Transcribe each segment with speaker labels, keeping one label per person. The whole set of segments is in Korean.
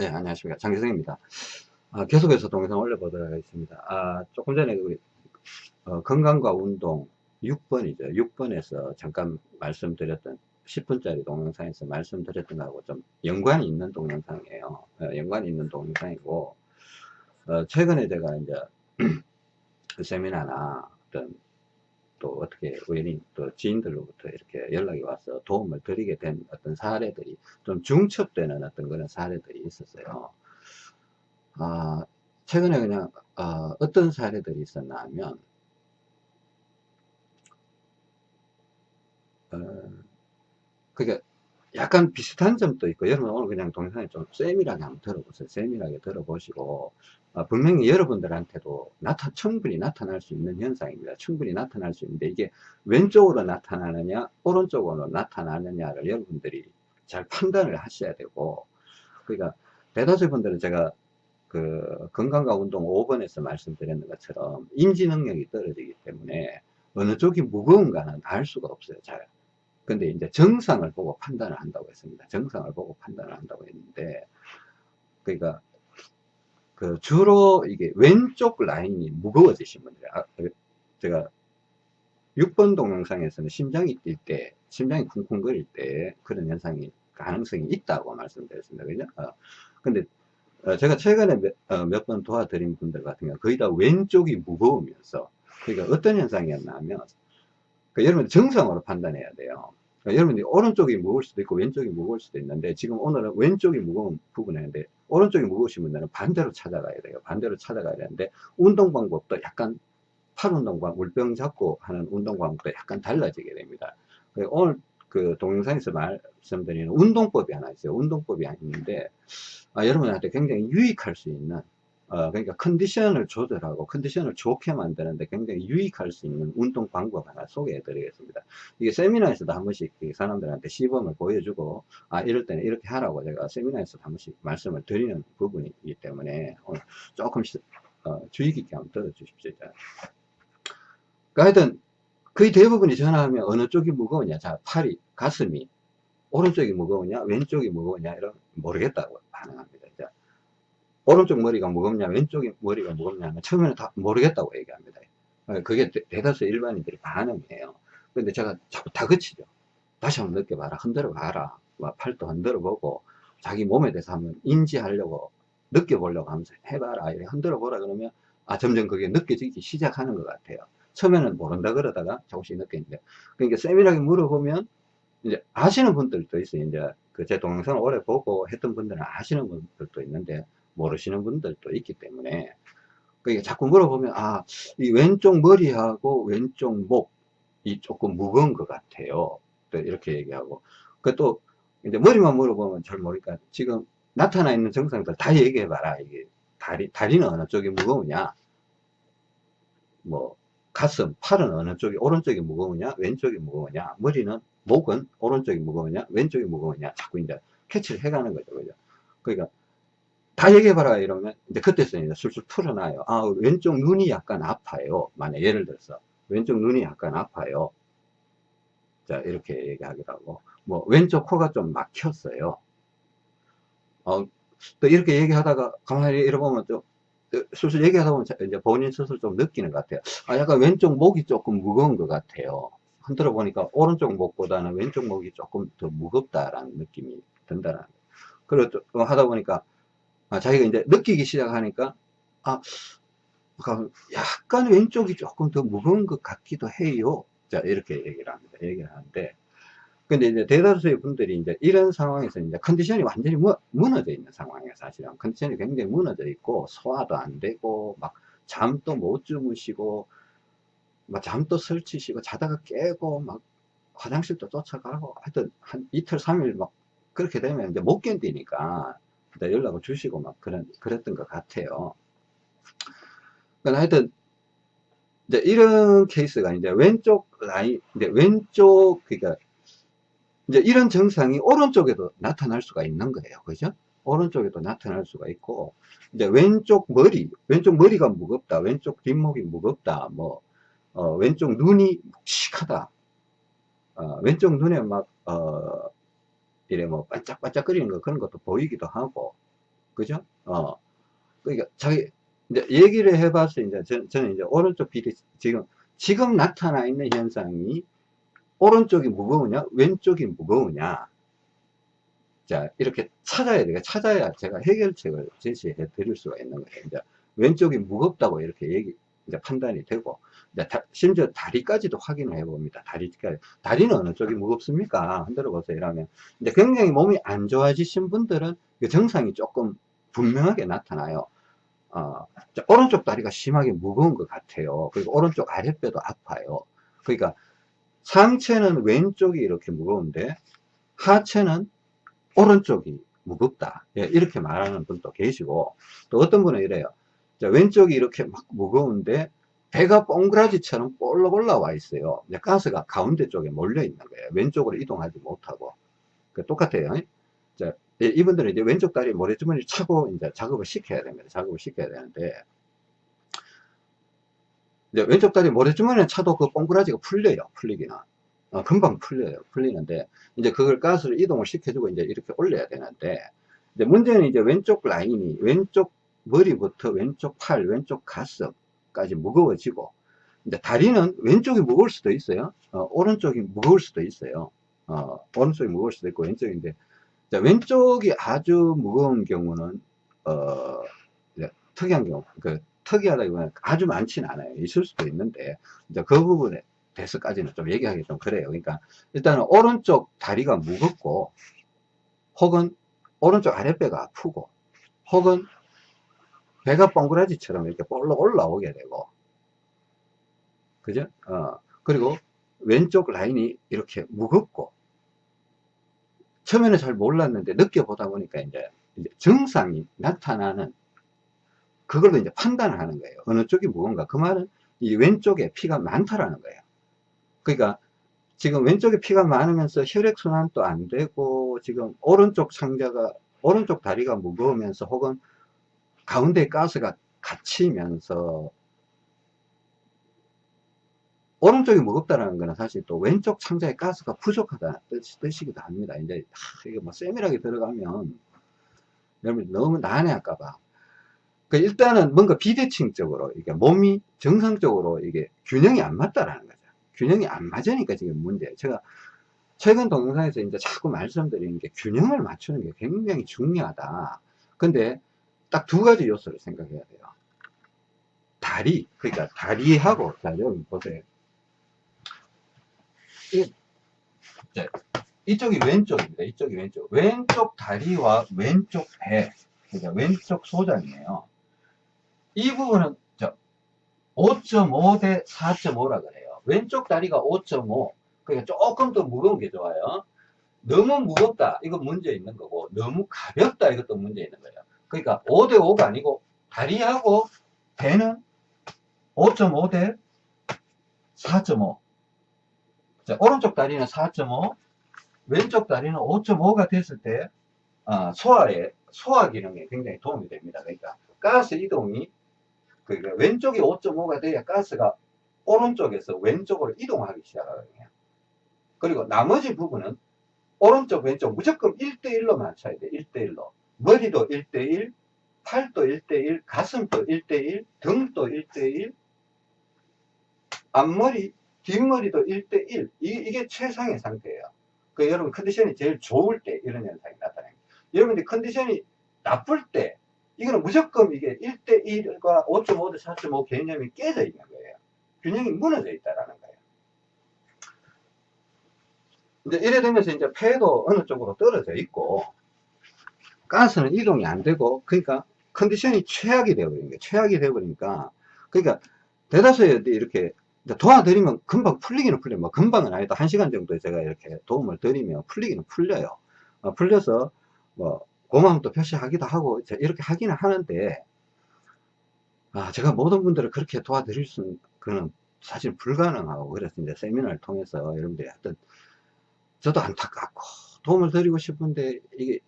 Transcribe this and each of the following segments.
Speaker 1: 네, 안녕하십니까. 장기성입니다. 아, 계속해서 동영상 올려보도록 하겠습니다. 아, 조금 전에 우리, 어, 건강과 운동 6번이죠. 6번에서 잠깐 말씀드렸던 10분짜리 동영상에서 말씀드렸던 거하고 좀 연관이 있는 동영상이에요. 어, 연관이 있는 동영상이고, 어, 최근에 제가 이제 그 세미나나 어떤 또 어떻게 우연히 또 지인들로부터 이렇게 연락이 와서 도움을 드리게 된 어떤 사례들이 좀 중첩되는 어떤 그런 사례들이 있었어요. 아, 최근에 그냥 어, 떤 사례들이 있었나 하면 어, 그게 약간 비슷한 점도 있고 여러분 오늘 그냥 동영상에 좀 세밀하게 한번 들어보세요. 세밀하게 들어보시고 어, 분명히 여러분들한테도 나타, 충분히 나타날 수 있는 현상입니다. 충분히 나타날 수 있는데 이게 왼쪽으로 나타나느냐 오른쪽으로 나타나느냐를 여러분들이 잘 판단을 하셔야 되고 그러니까 대다수 분들은 제가 그 건강과 운동 5번에서 말씀드렸는 것처럼 인지 능력이 떨어지기 때문에 어느 쪽이 무거운가는 알 수가 없어요. 잘. 근데 이제 정상을 보고 판단을 한다고 했습니다. 정상을 보고 판단을 한다고 했는데 그러니까 그 주로 이게 왼쪽 라인이 무거워지신 분들, 아, 그 제가 6번 동영상에서는 심장이 뛸 때, 심장이 쿵쿵거릴 때 그런 현상이 가능성이 있다고 말씀드렸습니다. 그죠? 어, 근데 어, 제가 최근에 몇번 어, 도와드린 분들 같은 경우 거의 다 왼쪽이 무거우면서 그러니까 어떤 현상이었나 하면 그 여러분 정상으로 판단해야 돼요. 그러니까 여러분들이 오른쪽이 무거울 수도 있고 왼쪽이 무거울 수도 있는데 지금 오늘은 왼쪽이 무거운 부분인데 오른쪽이 무거우신 분들은 반대로 찾아가야 돼요. 반대로 찾아가야 되는데 운동 방법도 약간 팔 운동과 물병 잡고 하는 운동 방법도 약간 달라지게 됩니다. 오늘 그 동영상에서 말씀드리는 운동법이 하나 있어요. 운동법이 있는데 아, 여러분한테 굉장히 유익할 수 있는 어, 그러니까 컨디션을 조절하고 컨디션을 좋게 만드는데 굉장히 유익할 수 있는 운동 방법 하나 소개해 드리겠습니다. 이게 세미나에서도 한 번씩 사람들한테 시범을 보여주고 아 이럴 때는 이렇게 하라고 제가 세미나에서 한 번씩 말씀을 드리는 부분이기 때문에 오늘 조금 어, 주의 깊게 한번 들어주십시오. 그러니까 하여튼 거의 대부분이 전화하면 어느 쪽이 무거우냐 자 팔이 가슴이 오른쪽이 무거우냐 왼쪽이 무거우냐 이런 모르겠다고 반응합니다. 오른쪽 머리가 무겁냐 왼쪽 머리가 무겁냐 처음에는 다 모르겠다고 얘기합니다. 어, 그게 대다수 일반인들이 반응이에요. 근데 제가 자꾸 다그치죠. 다시 한번 느껴봐라. 흔들어 봐라. 팔도 흔들어 보고 자기 몸에 대해서 한번 인지하려고 느껴보려고 하면서 해봐라. 이렇게 흔들어 보라 그러면 아 점점 그게 느껴지기 시작하는 것 같아요. 처음에는 모른다 그러다가 조금씩 느끼는데 그러니까 세밀하게 물어보면 이제 아시는 분들도 있어요. 이제 그 제 동영상을 오래 보고 했던 분들은 아시는 분들도 있는데 모르시는 분들도 있기 때문에 그러니까 자꾸 물어보면 아 이 왼쪽 머리하고 왼쪽 목이 조금 무거운 것 같아요. 또 이렇게 얘기하고. 그또 이제 머리만 물어보면 잘 모르니까 지금 나타나 있는 증상들 다 얘기해 봐라. 이게 다리 다리는 어느 쪽이 무거우냐? 뭐 가슴 팔은 어느 쪽이 오른쪽이 무거우냐? 왼쪽이 무거우냐? 머리는 목은 오른쪽이 무거우냐? 왼쪽이 무거우냐? 자꾸 이제 캐치를 해가는 거죠 그죠? 그러니까 다 얘기해봐라 이러면 이제 그때서 이제 술술 풀어놔요. 아 왼쪽 눈이 약간 아파요. 만약 예를 들어서 왼쪽 눈이 약간 아파요. 자 이렇게 얘기하기도 하고 뭐 왼쪽 코가 좀 막혔어요. 어, 또 이렇게 얘기하다가 가만히 이러보면 좀 술술 얘기하다 보면 이제 본인 스스로 좀 느끼는 것 같아요. 아 약간 왼쪽 목이 조금 무거운 것 같아요. 흔들어 보니까 오른쪽 목보다는 왼쪽 목이 조금 더 무겁다라는 느낌이 든다는 그리고 하다 보니까 아, 자기가 이제 느끼기 시작하니까 아 약간 왼쪽이 조금 더 무거운 것 같기도 해요. 자 이렇게 얘기를 합니다. 얘기를 하는데. 근데 이제 대다수의 분들이 이제 이런 상황에서 이제 컨디션이 완전히 무, 무너져 있는 상황이에요 사실은. 컨디션이 굉장히 무너져 있고 소화도 안 되고 막 잠도 못 주무시고 막 잠도 설치시고 자다가 깨고 막 화장실도 쫓아가고 하여튼 한 이틀 삼일 막 그렇게 되면 이제 못 견디니까 연락을 주시고 막 그런, 그랬던 것 같아요. 그러니까 하여튼, 이제 이런 케이스가 이제 왼쪽 라인, 이제 왼쪽, 그러니까 이제 이런 증상이 오른쪽에도 나타날 수가 있는 거예요. 그죠? 오른쪽에도 나타날 수가 있고, 이제 왼쪽 머리, 왼쪽 머리가 무겁다, 왼쪽 뒷목이 무겁다, 뭐, 어, 왼쪽 눈이 묵직하다, 어, 왼쪽 눈에 막, 어, 이래 뭐 반짝반짝 거리는 거 그런 것도 보이기도 하고 그죠? 어. 그러니까 자기, 이제 얘기를 해봐서 이제 저, 저는 이제 오른쪽 비대, 지금, 지금 나타나 있는 현상이 오른쪽이 무거우냐, 왼쪽이 무거우냐. 자, 이렇게 찾아야 돼요. 찾아야 제가 해결책을 제시해 드릴 수가 있는 거예요. 이제 왼쪽이 무겁다고 이렇게 얘기, 이제 판단이 되고, 심지어 다리까지도 확인을 해 봅니다. 다리까지. 다리는 어느 쪽이 무겁습니까? 흔들어 보세요. 이러면. 이제 굉장히 몸이 안 좋아지신 분들은 그 정상이 조금 분명하게 나타나요. 어, 자, 오른쪽 다리가 심하게 무거운 것 같아요. 그리고 오른쪽 아랫배도 아파요. 그러니까 상체는 왼쪽이 이렇게 무거운데 하체는 오른쪽이 무겁다. 예, 이렇게 말하는 분도 계시고 또 어떤 분은 이래요. 자, 왼쪽이 이렇게 막 무거운데 배가 뽕그라지처럼 볼록 올라와 있어요. 가스가 가운데 쪽에 몰려 있는 거예요. 왼쪽으로 이동하지 못하고. 그 똑같아요. 자, 예, 이분들은 이제 왼쪽 다리 모래주머니를 차고 이제 작업을 시켜야 됩니다. 작업을 시켜야 되는데 이제 왼쪽 다리 모래주머니를 차도 그 뽕그라지가 풀려요. 풀리기는. 어, 금방 풀려요. 풀리는데 이제 그걸 가스를 이동을 시켜주고 이제 이렇게 올려야 되는데 이제 문제는 이제 왼쪽 라인이 왼쪽 머리부터 왼쪽 팔, 왼쪽 가슴 까지 무거워지고 이제 다리는 왼쪽이 무거울 수도 있어요. 어, 오른쪽이 무거울 수도 있어요. 어, 오른쪽이 무거울 수도 있고 왼쪽인데 자, 왼쪽이 아주 무거운 경우는 어, 특이한 경우 그 특이하다기보다는 아주 많지는 않아요. 있을 수도 있는데 이제 그 부분에 대해서까지는 좀 얘기하기 좀 그래요. 그러니까 일단은 오른쪽 다리가 무겁고 혹은 오른쪽 아랫배가 아프고 혹은 배가 뻥그라지처럼 이렇게 볼록 올라오게 되고 그죠? 어, 그리고 왼쪽 라인이 이렇게 무겁고 처음에는 잘 몰랐는데 느껴보다 보니까 이제, 이제 증상이 나타나는 그걸로 이제 판단을 하는 거예요. 어느 쪽이 무거운가. 그 말은 이 왼쪽에 피가 많다라는 거예요. 그러니까 지금 왼쪽에 피가 많으면서 혈액순환도 안 되고 지금 오른쪽 상자가 오른쪽 다리가 무거우면서 혹은 가운데 가스가 갇히면서 오른쪽이 무겁다는 거는 사실 또 왼쪽 창자에 가스가 부족하다는 뜻, 이기도 합니다. 이제 하, 이게 뭐 세밀하게 들어가면 여러분 너무 난해할까봐. 그 일단은 뭔가 비대칭적으로 이게 몸이 정상적으로 이게 균형이 안 맞다라는 거죠. 균형이 안 맞으니까 지금 문제예요. 제가 최근 동영상에서 이제 자꾸 말씀드리는 게 균형을 맞추는 게 굉장히 중요하다. 근데 딱 두 가지 요소를 생각해야 돼요. 다리, 그러니까 다리하고, 자, 여러분 보세요. 이, 이쪽이 왼쪽입니다. 이쪽이 왼쪽. 왼쪽 다리와 왼쪽 배, 그러니까 왼쪽 소장이에요. 이 부분은 5.5 대 4.5라 그래요. 왼쪽 다리가 5.5. 그러니까 조금 더 무거운 게 좋아요. 너무 무겁다. 이건 문제 있는 거고, 너무 가볍다. 이것도 문제 있는 거예요. 그러니까 5 대 5가 아니고, 다리하고 배는 5.5 대 4.5. 자, 오른쪽 다리는 4.5, 왼쪽 다리는 5.5가 됐을 때, 아, 소화에, 소화 기능에 굉장히 도움이 됩니다. 그러니까, 가스 이동이, 그러니까 왼쪽이 5.5가 돼야 가스가 오른쪽에서 왼쪽으로 이동하기 시작하거든요. 그리고 나머지 부분은 오른쪽, 왼쪽 무조건 1대1로 맞춰야 돼. 1대1로. 머리도 1대1, 팔도 1대1, 가슴도 1대1, 등도 1대1, 앞머리, 뒷머리도 1대1. 이, 게 최상의 상태예요. 그 여러분 컨디션이 제일 좋을 때 이런 현상이 나타납니다. 여러분들 컨디션이 나쁠 때 이거는 무조건 이게 1대1과 5.5대 4.5 개념이 깨져 있는 거예요. 균형이 무너져 있다라는 거예요. 이제 이래 되면서 이제 폐도 어느 쪽으로 떨어져 있고 가스는 이동이 안 되고 그러니까 컨디션이 최악이 거예요. 최악이 되어버리니까 그러니까 대다수의 이렇게 도와드리면 금방 풀리기는 풀려요. 뭐 금방은 아니다. 한 시간 정도 제가 이렇게 도움을 드리면 풀리기는 풀려요. 어, 풀려서 뭐 고마움도 표시하기도 하고 이렇게 하기는 하는데 아, 제가 모든 분들을 그렇게 도와드릴 수는 그는 사실 불가능하고 그래서 이제 세미나를 통해서 여러분들이 하여튼 저도 안타깝고 도움을 드리고 싶은데 이게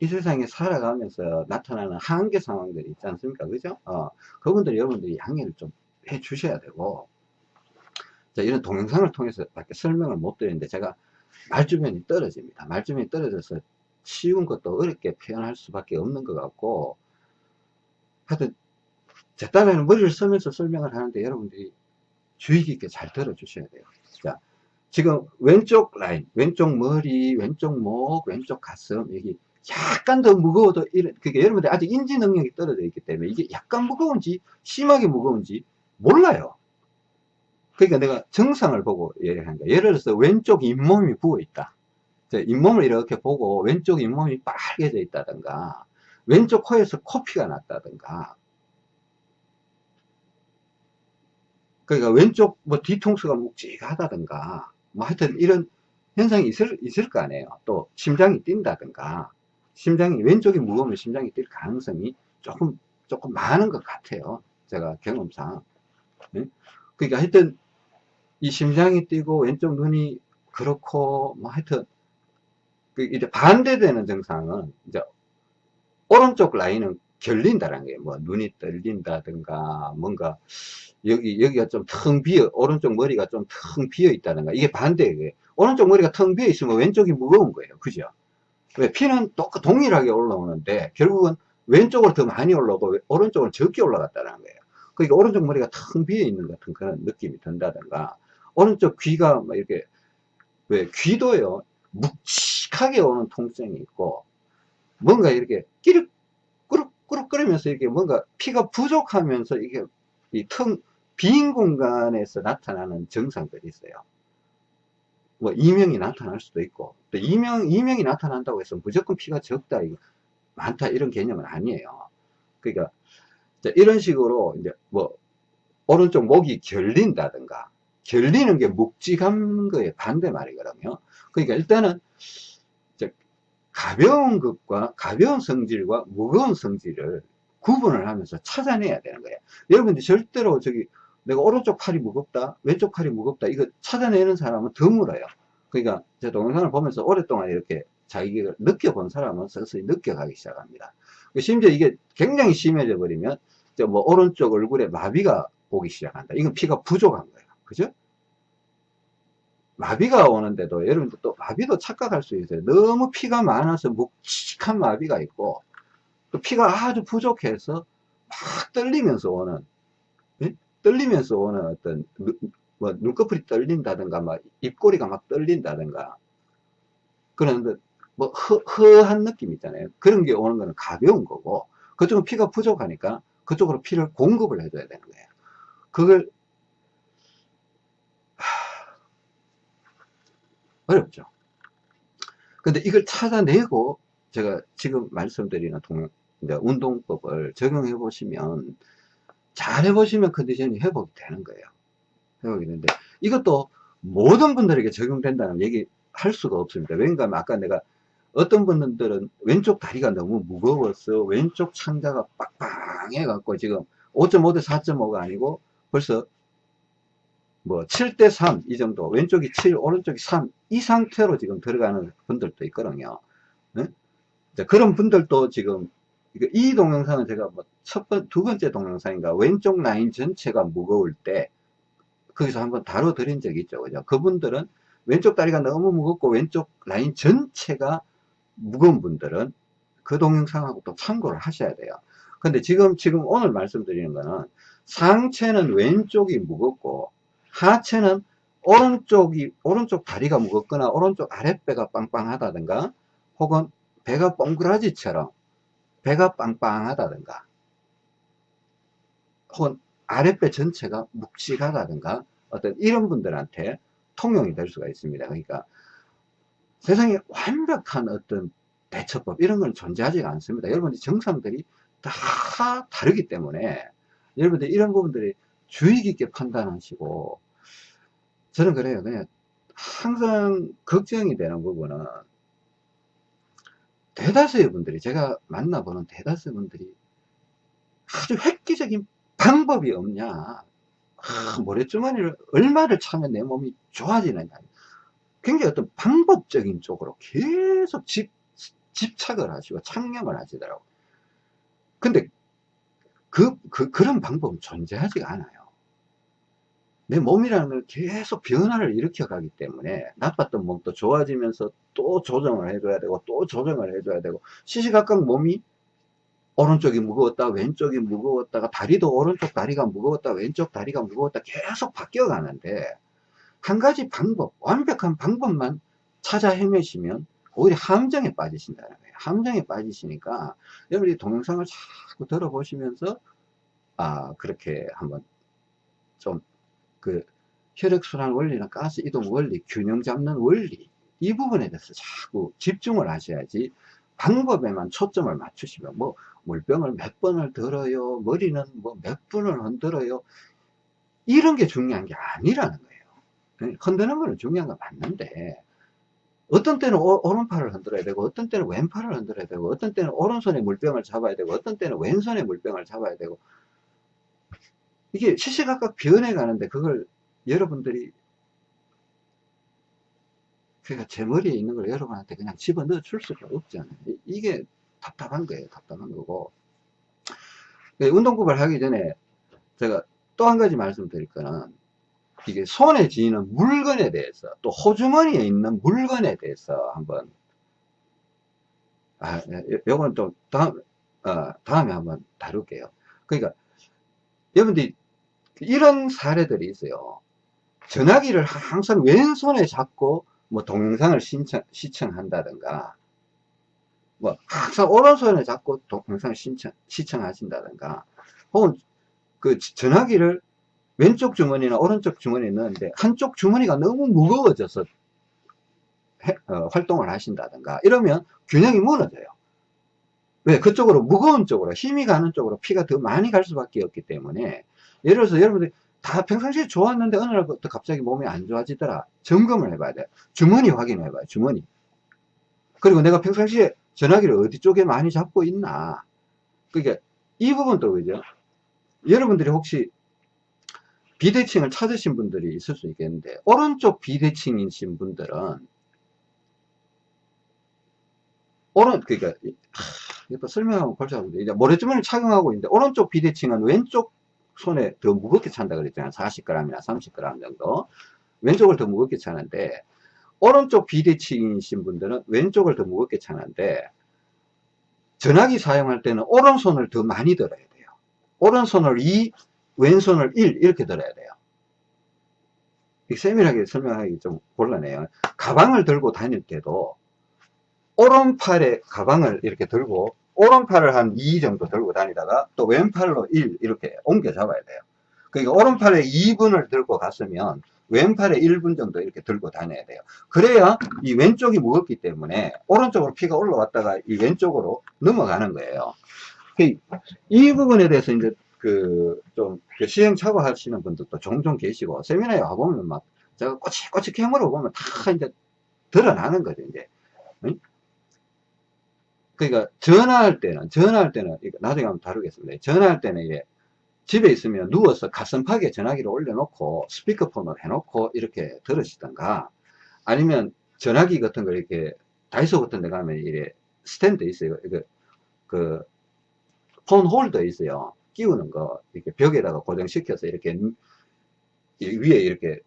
Speaker 1: 이 세상에 살아가면서 나타나는 한계 상황들이 있지 않습니까? 그죠? 어, 그분들 여러분들이 양해를 좀 해 주셔야 되고 자, 이런 동영상을 통해서 밖에 설명을 못 드리는데 제가 말주변이 떨어집니다. 말주변이 떨어져서 쉬운 것도 어렵게 표현할 수밖에 없는 것 같고 하여튼 제 딴에는 머리를 쓰면서 설명을 하는데 여러분들이 주의 깊게 잘 들어주셔야 돼요 자 지금 왼쪽 라인 왼쪽 머리 왼쪽 목 왼쪽 가슴 여기 약간 더 무거워도 이런 그게 여러분들 아직 인지 능력이 떨어져 있기 때문에 이게 약간 무거운지 심하게 무거운지 몰라요. 그러니까 내가 정상을 보고 얘기하는 거야. 예를 들어서 왼쪽 잇몸이 부어 있다. 잇몸을 이렇게 보고 왼쪽 잇몸이 빨개져 있다든가 왼쪽 코에서 코피가 났다든가. 그러니까 왼쪽 뭐 뒤통수가 묵직하다든가 뭐 하여튼 이런 현상이 있을, 있을 거 아니에요. 또 심장이 뛴다든가 심장이 왼쪽이 무거우면 심장이 뛸 가능성이 조금 조금 많은 것 같아요 제가 경험상 네? 그러니까 하여튼 이 심장이 뛰고 왼쪽 눈이 그렇고 뭐 하여튼 그 이제 반대되는 증상은 이제 오른쪽 라인은 결린다는 거예요. 뭐 눈이 떨린다든가 뭔가 여기 여기가 좀 텅 비어 오른쪽 머리가 좀 텅 비어 있다든가 이게 반대예요. 오른쪽 머리가 텅 비어 있으면 왼쪽이 무거운 거예요. 그죠? 왜 피는 똑같 동일하게 올라오는데 결국은 왼쪽으로 더 많이 올라오고 오른쪽은 적게 올라갔다는 거예요. 그러니까 오른쪽 머리가 텅 비어 있는 같은 그런 느낌이 든다든가 오른쪽 귀가 막 이렇게 왜 귀도요 묵직하게 오는 통증이 있고 뭔가 이렇게 끼륵 꾸룩 꾸룩 끓으면서 이렇게 뭔가 피가 부족하면서 이게 이 텅 빈 공간에서 나타나는 증상들이 있어요. 뭐 이명이 나타날 수도 있고 또 이명 이명이 나타난다고 해서 무조건 피가 적다 많다 이런 개념은 아니에요. 그러니까 이런 식으로 이제 뭐 오른쪽 목이 결린다든가 결리는 게 묵직한 거에 반대 말이거든요. 그러니까 일단은 가벼운 것과 가벼운 성질과 무거운 성질을 구분을 하면서 찾아내야 되는 거예요. 여러분들 절대로 저기 내가 오른쪽 팔이 무겁다, 왼쪽 팔이 무겁다 이거 찾아내는 사람은 드물어요. 그러니까 제 동영상을 보면서 오랫동안 이렇게 자기가 느껴본 사람은 서서히 느껴가기 시작합니다. 심지어 이게 굉장히 심해져 버리면 뭐 오른쪽 얼굴에 마비가 오기 시작한다. 이건 피가 부족한 거예요. 그죠? 마비가 오는데도 여러분들 또 마비도 착각할 수 있어요. 너무 피가 많아서 묵직한 마비가 있고 또 피가 아주 부족해서 막 떨리면서 오는 네? 떨리면서 오는 어떤 뭐 눈꺼풀이 떨린다든가 막 입꼬리가 막 떨린다든가 그런데 뭐 허, 허한 느낌 있잖아요. 그런 게 오는 거는 가벼운 거고 그쪽은 피가 부족하니까 그쪽으로 피를 공급을 해줘야 되는 거예요. 그걸 어렵죠. 근데 이걸 찾아내고 제가 지금 말씀드리는 동, 운동법을 적용해 보시면 잘 해보시면 컨디션이 회복이 되는 거예요. 회복이 되는데 이것도 모든 분들에게 적용된다는 얘기 할 수가 없습니다. 왜냐하면 아까 내가 어떤 분들은 왼쪽 다리가 너무 무거워서 왼쪽 창자가 빡빡해 갖고 지금 5.5대 4.5가 아니고 벌써 뭐 7대 3 이 정도 왼쪽이 7 오른쪽이 3 이 상태로 지금 들어가는 분들도 있거든요 네? 그런 분들도 지금 이 동영상은 제가 뭐 첫 번, 두 번째 동영상인가 왼쪽 라인 전체가 무거울 때 거기서 한번 다뤄 드린 적이 있죠. 그죠? 그분들은 왼쪽 다리가 너무 무겁고 왼쪽 라인 전체가 무거운 분들은 그 동영상하고 또 참고를 하셔야 돼요. 근데 지금 지금 오늘 말씀드리는 거는 상체는 왼쪽이 무겁고 하체는 오른쪽이 오른쪽 다리가 무겁거나 오른쪽 아랫배가 빵빵하다든가 혹은 배가 뻥그라지처럼 배가 빵빵하다든가 혹은 아랫배 전체가 묵직하다든가 어떤 이런 분들한테 통용이 될 수가 있습니다. 그러니까 세상에 완벽한 어떤 대처법 이런 건 존재하지가 않습니다. 여러분들 정상들이 다 다르기 때문에 여러분들 이런 부분들이 주의 깊게 판단하시고 저는 그래요. 그냥 항상 걱정이 되는 부분은 대다수의 분들이 제가 만나보는 대다수 분들이 아주 획기적인 방법이 없냐. 아, 모래주머니를 얼마를 차면 내 몸이 좋아지느냐. 굉장히 어떤 방법적인 쪽으로 계속 집, 집착을 하시고 창념을 하시더라고요. 근데 그, 그, 그런 방법은 존재하지가 않아요 내 몸이라는 걸 계속 변화를 일으켜 가기 때문에 나빴던 몸도 좋아지면서 또 조정을 해줘야 되고 또 조정을 해줘야 되고 시시각각 몸이 오른쪽이 무거웠다 왼쪽이 무거웠다가 다리도 오른쪽 다리가 무거웠다 왼쪽 다리가 무거웠다 계속 바뀌어 가는데 한 가지 방법 완벽한 방법만 찾아 헤매시면 오히려 함정에 빠지신다는 거예요. 함정에 빠지시니까 여러분이 동영상을 자꾸 들어보시면서 아 그렇게 한번 좀 그 혈액순환 원리나 가스 이동 원리 균형 잡는 원리 이 부분에 대해서 자꾸 집중을 하셔야지 방법에만 초점을 맞추시면 뭐 물병을 몇 번을 들어요 머리는 뭐몇 분을 흔들어요 이런 게 중요한 게 아니라는 거예요. 흔드는 거는 중요한 건 맞는데 어떤 때는 오, 른팔을 흔들어야 되고 어떤 때는 왼팔을 흔들어야 되고 어떤 때는 오른손에 물병을 잡아야 되고 어떤 때는 왼손에 물병을 잡아야 되고 이게 시시각각 변해 가는데 그걸 여러분들이 그러니까 제 머리에 있는 걸 여러분한테 그냥 집어넣어 줄 수가 없잖아요. 이게 답답한 거예요. 답답한 거고. 네, 운동급을 하기 전에 제가 또 한 가지 말씀드릴 거는 이게 손에 쥐는 물건에 대해서 또 호주머니에 있는 물건에 대해서 한번 아, 요건 좀 다음, 어, 다음에 한번 다룰게요. 그러니까 여러분들이 이런 사례들이 있어요. 전화기를 항상 왼손에 잡고 뭐 동영상을 신청, 시청한다든가 뭐 항상 오른손에 잡고 동영상을 신청, 시청하신다든가 혹은 그 전화기를 왼쪽 주머니나 오른쪽 주머니에 넣는데 한쪽 주머니가 너무 무거워져서 해, 어, 활동을 하신다든가 이러면 균형이 무너져요. 왜? 그쪽으로 무거운 쪽으로 힘이 가는 쪽으로 피가 더 많이 갈 수밖에 없기 때문에 예를 들어서 여러분들이 다 평상시에 좋았는데 어느 날부터 갑자기 몸이 안 좋아지더라. 점검을 해봐야 돼. 주머니 확인해 봐요. 주머니. 그리고 내가 평상시에 전화기를 어디 쪽에 많이 잡고 있나. 그러니까 이 부분도 그죠. 여러분들이 혹시 비대칭을 찾으신 분들이 있을 수 있겠는데 오른쪽 비대칭이신 분들은 오른 그러니까 이거 골치 아픈데 이제 모래주머니를 착용하고 있는데 오른쪽 비대칭은 왼쪽 손에 더 무겁게 찬다 그랬잖아요. 40g이나 30g 정도. 왼쪽을 더 무겁게 차는데 오른쪽 비대칭이신 분들은 왼쪽을 더 무겁게 차는데 전화기 사용할 때는 오른손을 더 많이 들어야 돼요. 오른손을 2 왼손을 1 이렇게 들어야 돼요. 세밀하게 설명하기 좀 곤란해요. 가방을 들고 다닐 때도 오른팔에 가방을 이렇게 들고 오른팔을 한 2 정도 들고 다니다가 또 왼팔로 1 이렇게 옮겨 잡아야 돼요. 그러니까 오른팔에 2분을 들고 갔으면 왼팔에 1분 정도 이렇게 들고 다녀야 돼요. 그래야 이 왼쪽이 무겁기 때문에 오른쪽으로 피가 올라왔다가 이 왼쪽으로 넘어가는 거예요. 그이 부분에 대해서 이제 그좀 그 시행착오 하시는 분들도 종종 계시고 세미나에 와보면 막 제가 꼬치꼬치 캐물어 보면 다 이제 드러나는 거죠, 이제. 그러니까 전화할 때는 전화할 때는 나중에 한번 다루겠습니다. 전화할 때는 이게 집에 있으면 누워서 가슴팍에 전화기를 올려놓고 스피커폰을 해놓고 이렇게 들으시던가 아니면 전화기 같은 걸 이렇게 다이소 같은 데 가면 이래 스탠드 있어요. 그, 그, 폰 홀더 있어요. 끼우는 거, 이렇게 벽에다가 고정시켜서 이렇게 위에 이렇게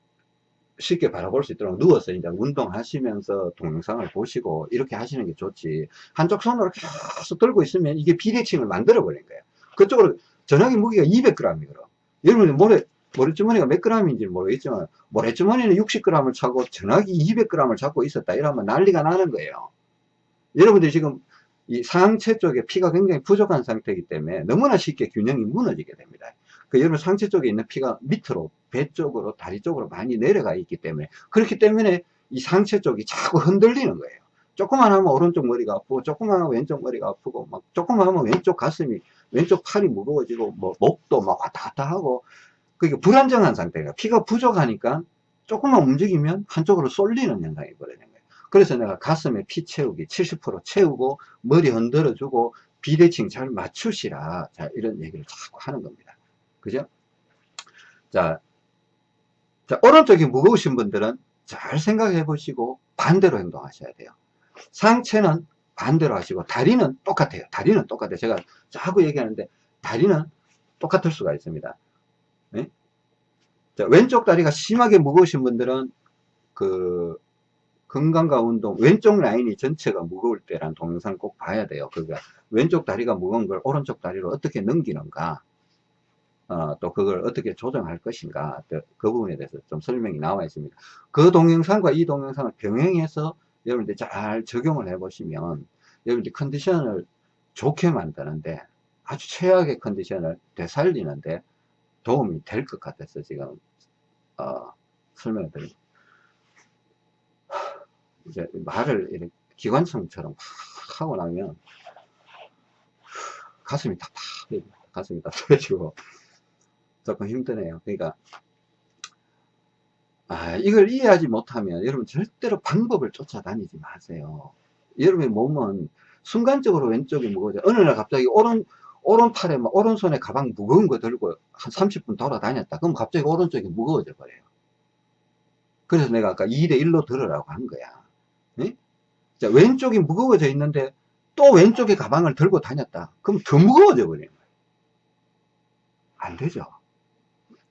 Speaker 1: 쉽게 바라볼 수 있도록 누워서 이제 운동하시면서 동영상을 보시고 이렇게 하시는 게 좋지. 한쪽 손으로 계속 들고 있으면 이게 비대칭을 만들어 버린 거예요. 그쪽으로 전화기 무게가 200g이거든. 여러분 모래 모래주머니가 몇 g인지 모르겠지만 모래주머니는 60g을 차고 전화기 200g을 잡고 있었다 이러면 난리가 나는 거예요. 여러분들이 지금 이 상체 쪽에 피가 굉장히 부족한 상태이기 때문에 너무나 쉽게 균형이 무너지게 됩니다 그 여러분 상체 쪽에 있는 피가 밑으로 배 쪽으로 다리 쪽으로 많이 내려가 있기 때문에 그렇기 때문에 이 상체 쪽이 자꾸 흔들리는 거예요. 조금만 하면 오른쪽 머리가 아프고 조금만 하면 왼쪽 머리가 아프고 막 조금만 하면 왼쪽 가슴이 왼쪽 팔이 무거워지고 뭐 목도 막 왔다 갔다 하고 그게 불안정한 상태가 피가 부족하니까 조금만 움직이면 한쪽으로 쏠리는 현상이 벌어지는 거예요. 그래서 내가 가슴에 피 채우기 70% 채우고 머리 흔들어 주고 비대칭 잘 맞추시라. 자 이런 얘기를 자꾸 하는 겁니다 그죠? 자, 자, 오른쪽이 무거우신 분들은 잘 생각해 보시고 반대로 행동하셔야 돼요. 상체는 반대로 하시고 다리는 똑같아요. 다리는 똑같아요. 제가 자꾸 얘기하는데 다리는 똑같을 수가 있습니다. 네? 자, 왼쪽 다리가 심하게 무거우신 분들은 그 건강과 운동 왼쪽 라인이 전체가 무거울 때란 동영상 꼭 봐야 돼요. 그러니까 왼쪽 다리가 무거운 걸 오른쪽 다리로 어떻게 넘기는가 어, 또 그걸 어떻게 조정할 것인가 그 부분에 대해서 좀 설명이 나와 있습니다. 그 동영상과 이 동영상을 병행해서 여러분들이 잘 적용을 해 보시면 여러분들이 컨디션을 좋게 만드는데 아주 최악의 컨디션을 되살리는데 도움이 될 것 같아서 지금 어, 설명을 드립니다. 이제 말을 이렇게 기관총처럼 하고 나면 가슴이 답답해 가슴이 답답해지고 조금 힘드네요. 그러니까 아, 이걸 이해하지 못하면 여러분 절대로 방법을 쫓아다니지 마세요. 여러분의 몸은 순간적으로 왼쪽이 무거워져. 어느 날 갑자기 오른 오른팔에 막 오른손에 가방 무거운 거 들고 한 30분 돌아다녔다. 그럼 갑자기 오른쪽이 무거워져 버려요. 그래서 내가 아까 2대 1로 들으라고 한 거야. 네? 자, 왼쪽이 무거워져 있는데 또 왼쪽에 가방을 들고 다녔다. 그럼 더 무거워져 버리는 거예요 안 되죠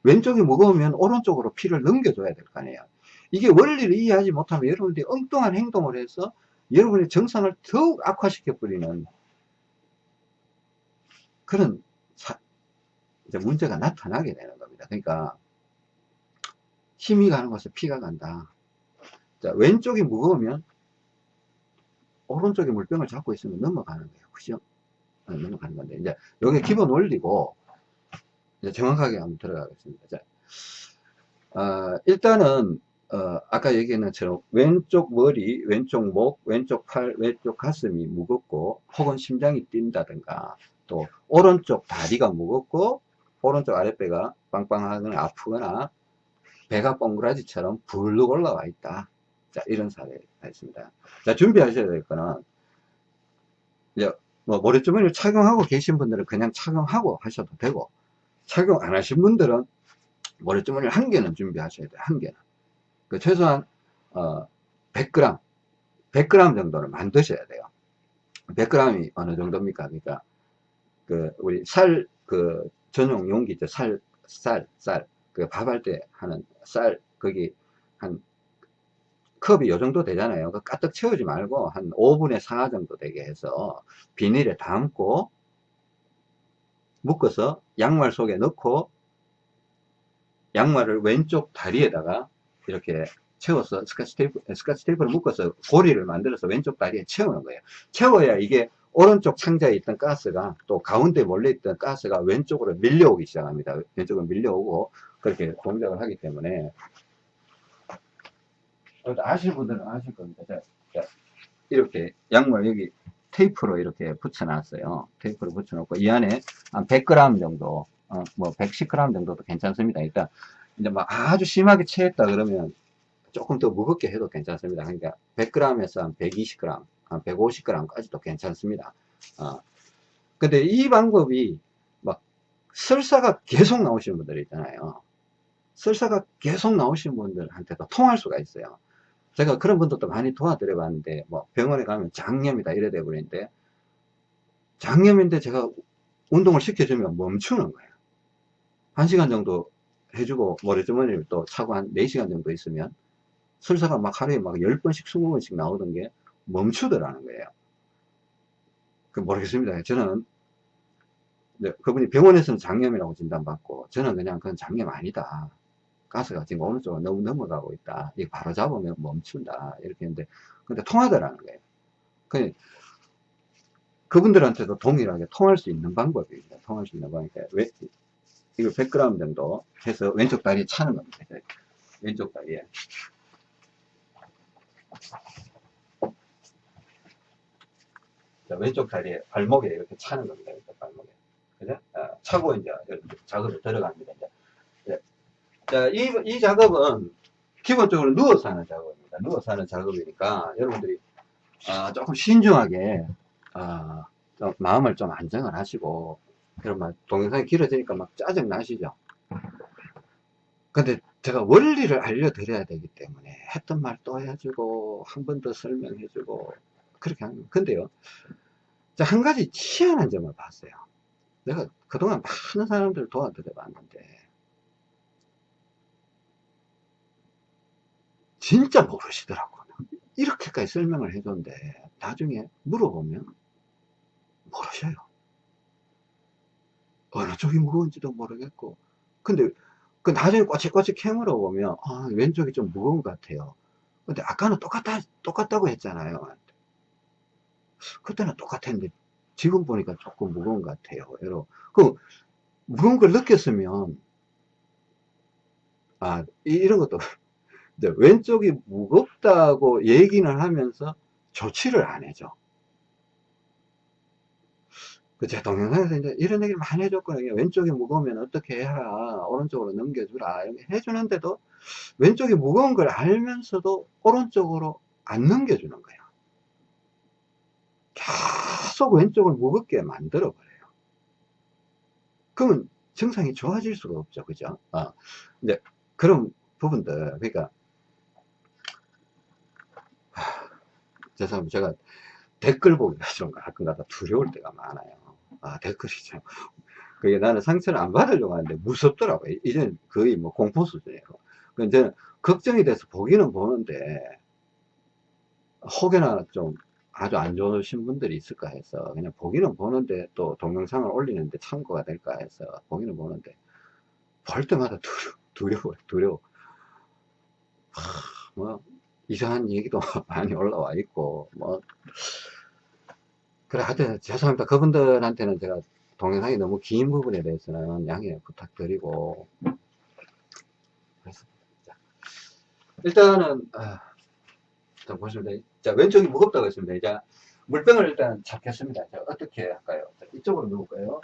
Speaker 1: 왼쪽이 무거우면 오른쪽으로 피를 넘겨줘야 될 거 아니에요. 이게 원리를 이해하지 못하면 여러분들이 엉뚱한 행동을 해서 여러분의 정상을 더욱 악화시켜 버리는 그런 사, 문제가 나타나게 되는 겁니다. 그러니까 힘이 가는 곳에 피가 간다. 자, 왼쪽이 무거우면 오른쪽에 물병을 잡고 있으면 넘어가는 거예요. 그죠? 네, 넘어가는 건데, 이제, 여기 기본 원리고, 이제 정확하게 한번 들어가겠습니다. 자, 어, 일단은 어, 아까 얘기했는 것처럼 왼쪽 머리, 왼쪽 목, 왼쪽 팔, 왼쪽 가슴이 무겁고 혹은 심장이 뛴다든가 또 오른쪽 다리가 무겁고 오른쪽 아랫배가 빵빵하거나 아프거나 배가 뻥그라지처럼 불룩 올라와 있다. 자, 이런 사례가 있습니다. 자, 준비하셔야 될 거는 이제 뭐 머리주머니를 착용하고 계신 분들은 그냥 착용하고 하셔도 되고 착용 안 하신 분들은 머리주머니를 한 개는 준비하셔야 돼요. 한 개는. 그 최소한 어, 100g, 100g 정도는 만드셔야 돼요. 100g이 어느 정도입니까? 그러니까 그 우리 살그 전용 용기 있죠. 살, 쌀, 쌀. 그 밥할 때 하는 쌀 거기 한 컵이 요 정도 되잖아요. 그 까뜩 채우지 말고 한 5분의 4 정도 되게 해서 비닐에 담고 묶어서 양말 속에 넣고 양말을 왼쪽 다리에다가 이렇게 채워서 스카치 테이프, 스카치 테이프를 묶어서 고리를 만들어서 왼쪽 다리에 채우는 거예요. 채워야 이게 오른쪽 창자에 있던 가스가 또 가운데 몰려 있던 가스가 왼쪽으로 밀려오기 시작합니다. 왼쪽으로 밀려오고 그렇게 동작을 하기 때문에 아실 분들은 아실 겁니다. 자, 자, 이렇게 양말 여기 테이프로 이렇게 붙여놨어요. 테이프로 붙여놓고 이 안에 한 100g 정도, 어, 뭐 110g 정도도 괜찮습니다. 일단 이제 막 아주 심하게 체했다 그러면 조금 더 무겁게 해도 괜찮습니다. 그러니까 100g에서 한 120g, 한 150g까지도 괜찮습니다. 어. 근데 이 방법이 막 설사가 계속 나오시는 분들 있잖아요. 설사가 계속 나오시는 분들한테도 통할 수가 있어요. 제가 그런 분들도 많이 도와드려 봤는데 뭐 병원에 가면 장염이다 이래 돼 버리는데 장염인데 제가 운동을 시켜주면 멈추는 거예요. 한 시간 정도 해주고 모래주머니를 또 차고 한 4시간 정도 있으면 설사가 막 하루에 막 10번씩 20번씩 나오던 게 멈추더라는 거예요. 그 모르겠습니다. 저는 그분이 병원에서는 장염이라고 진단받고 저는 그냥 그건 장염 아니다 가스가 지금 오른쪽으로 너무 넘어가고 있다. 이거 바로 잡으면 멈춘다. 이렇게 했는데, 근데 통하더라는 거예요. 그 그분들한테도 동일하게 통할 수 있는 방법입니다. 통할 수 있는 방법이니까, 왜, 이거 100g 정도 해서 왼쪽 다리에 차는 겁니다. 왼쪽 다리에. 자, 왼쪽 다리에 발목에 이렇게 차는 겁니다. 발목에. 그죠? 아, 차고 이제 작업에 들어갑니다. 이제 자, 이, 이 작업은 기본적으로 누워서 하는 작업입니다. 누워서 하는 작업이니까 여러분들이 어, 조금 신중하게 어, 좀 마음을 좀 안정을 하시고 막 동영상이 길어지니까 막 짜증 나시죠. 근데 제가 원리를 알려드려야 되기 때문에 했던 말 또 해주고 한 번 더 설명해주고 그렇게 하는 근데요 한 가지 희한한 점을 봤어요 내가 그동안 많은 사람들을 도와드려 봤는데 진짜 모르시더라고요. 이렇게까지 설명을 해줬는데 나중에 물어보면 모르셔요. 어느 쪽이 무거운지도 모르겠고 근데 그 나중에 꼬치꼬치 캐물어 보면 아 왼쪽이 좀 무거운 것 같아요. 근데 아까는 똑같다 똑같다고 했잖아요. 그때는 똑같았는데 지금 보니까 조금 무거운 것 같아요. 여러 그 무거운 걸 느꼈으면 아 이- 이런 것도 이제 왼쪽이 무겁다고 얘기는 하면서 조치를 안 해줘. 그제 동영상에서 이제 이런 얘기를 많이 해줬거든요. 왼쪽이 무거우면 어떻게 해라. 오른쪽으로 넘겨주라. 이렇게 해주는데도 왼쪽이 무거운 걸 알면서도 오른쪽으로 안 넘겨주는 거예요. 계속 왼쪽을 무겁게 만들어 버려요. 그러면 증상이 좋아질 수가 없죠. 그죠? 어. 이제 그런 부분들, 그러니까, 죄송합니다. 제가 댓글 보기가 좀 가끔가다 두려울 때가 많아요. 아, 댓글이 참. 그게 나는 상처를 안 받으려고 하는데 무섭더라고요. 이제는 거의 뭐 공포 수준이에요. 그 이제는 걱정이 돼서 보기는 보는데, 혹여나 좀 아주 안 좋으신 분들이 있을까 해서 그냥 보기는 보는데 또 동영상을 올리는데 참고가 될까 해서 보기는 보는데 볼 때마다 두려, 두려워, 두려워. 하, 뭐, 이상한 얘기도 많이 올라와 있고, 뭐. 그래, 하여튼, 죄송합니다. 그분들한테는 제가 동영상이 너무 긴 부분에 대해서는 양해 부탁드리고. 자, 일단은, 아, 자, 보시면 돼. 자, 왼쪽이 무겁다고 했습니다. 이제 물병을 일단 잡겠습니다. 자, 어떻게 할까요? 자, 이쪽으로 누울까요?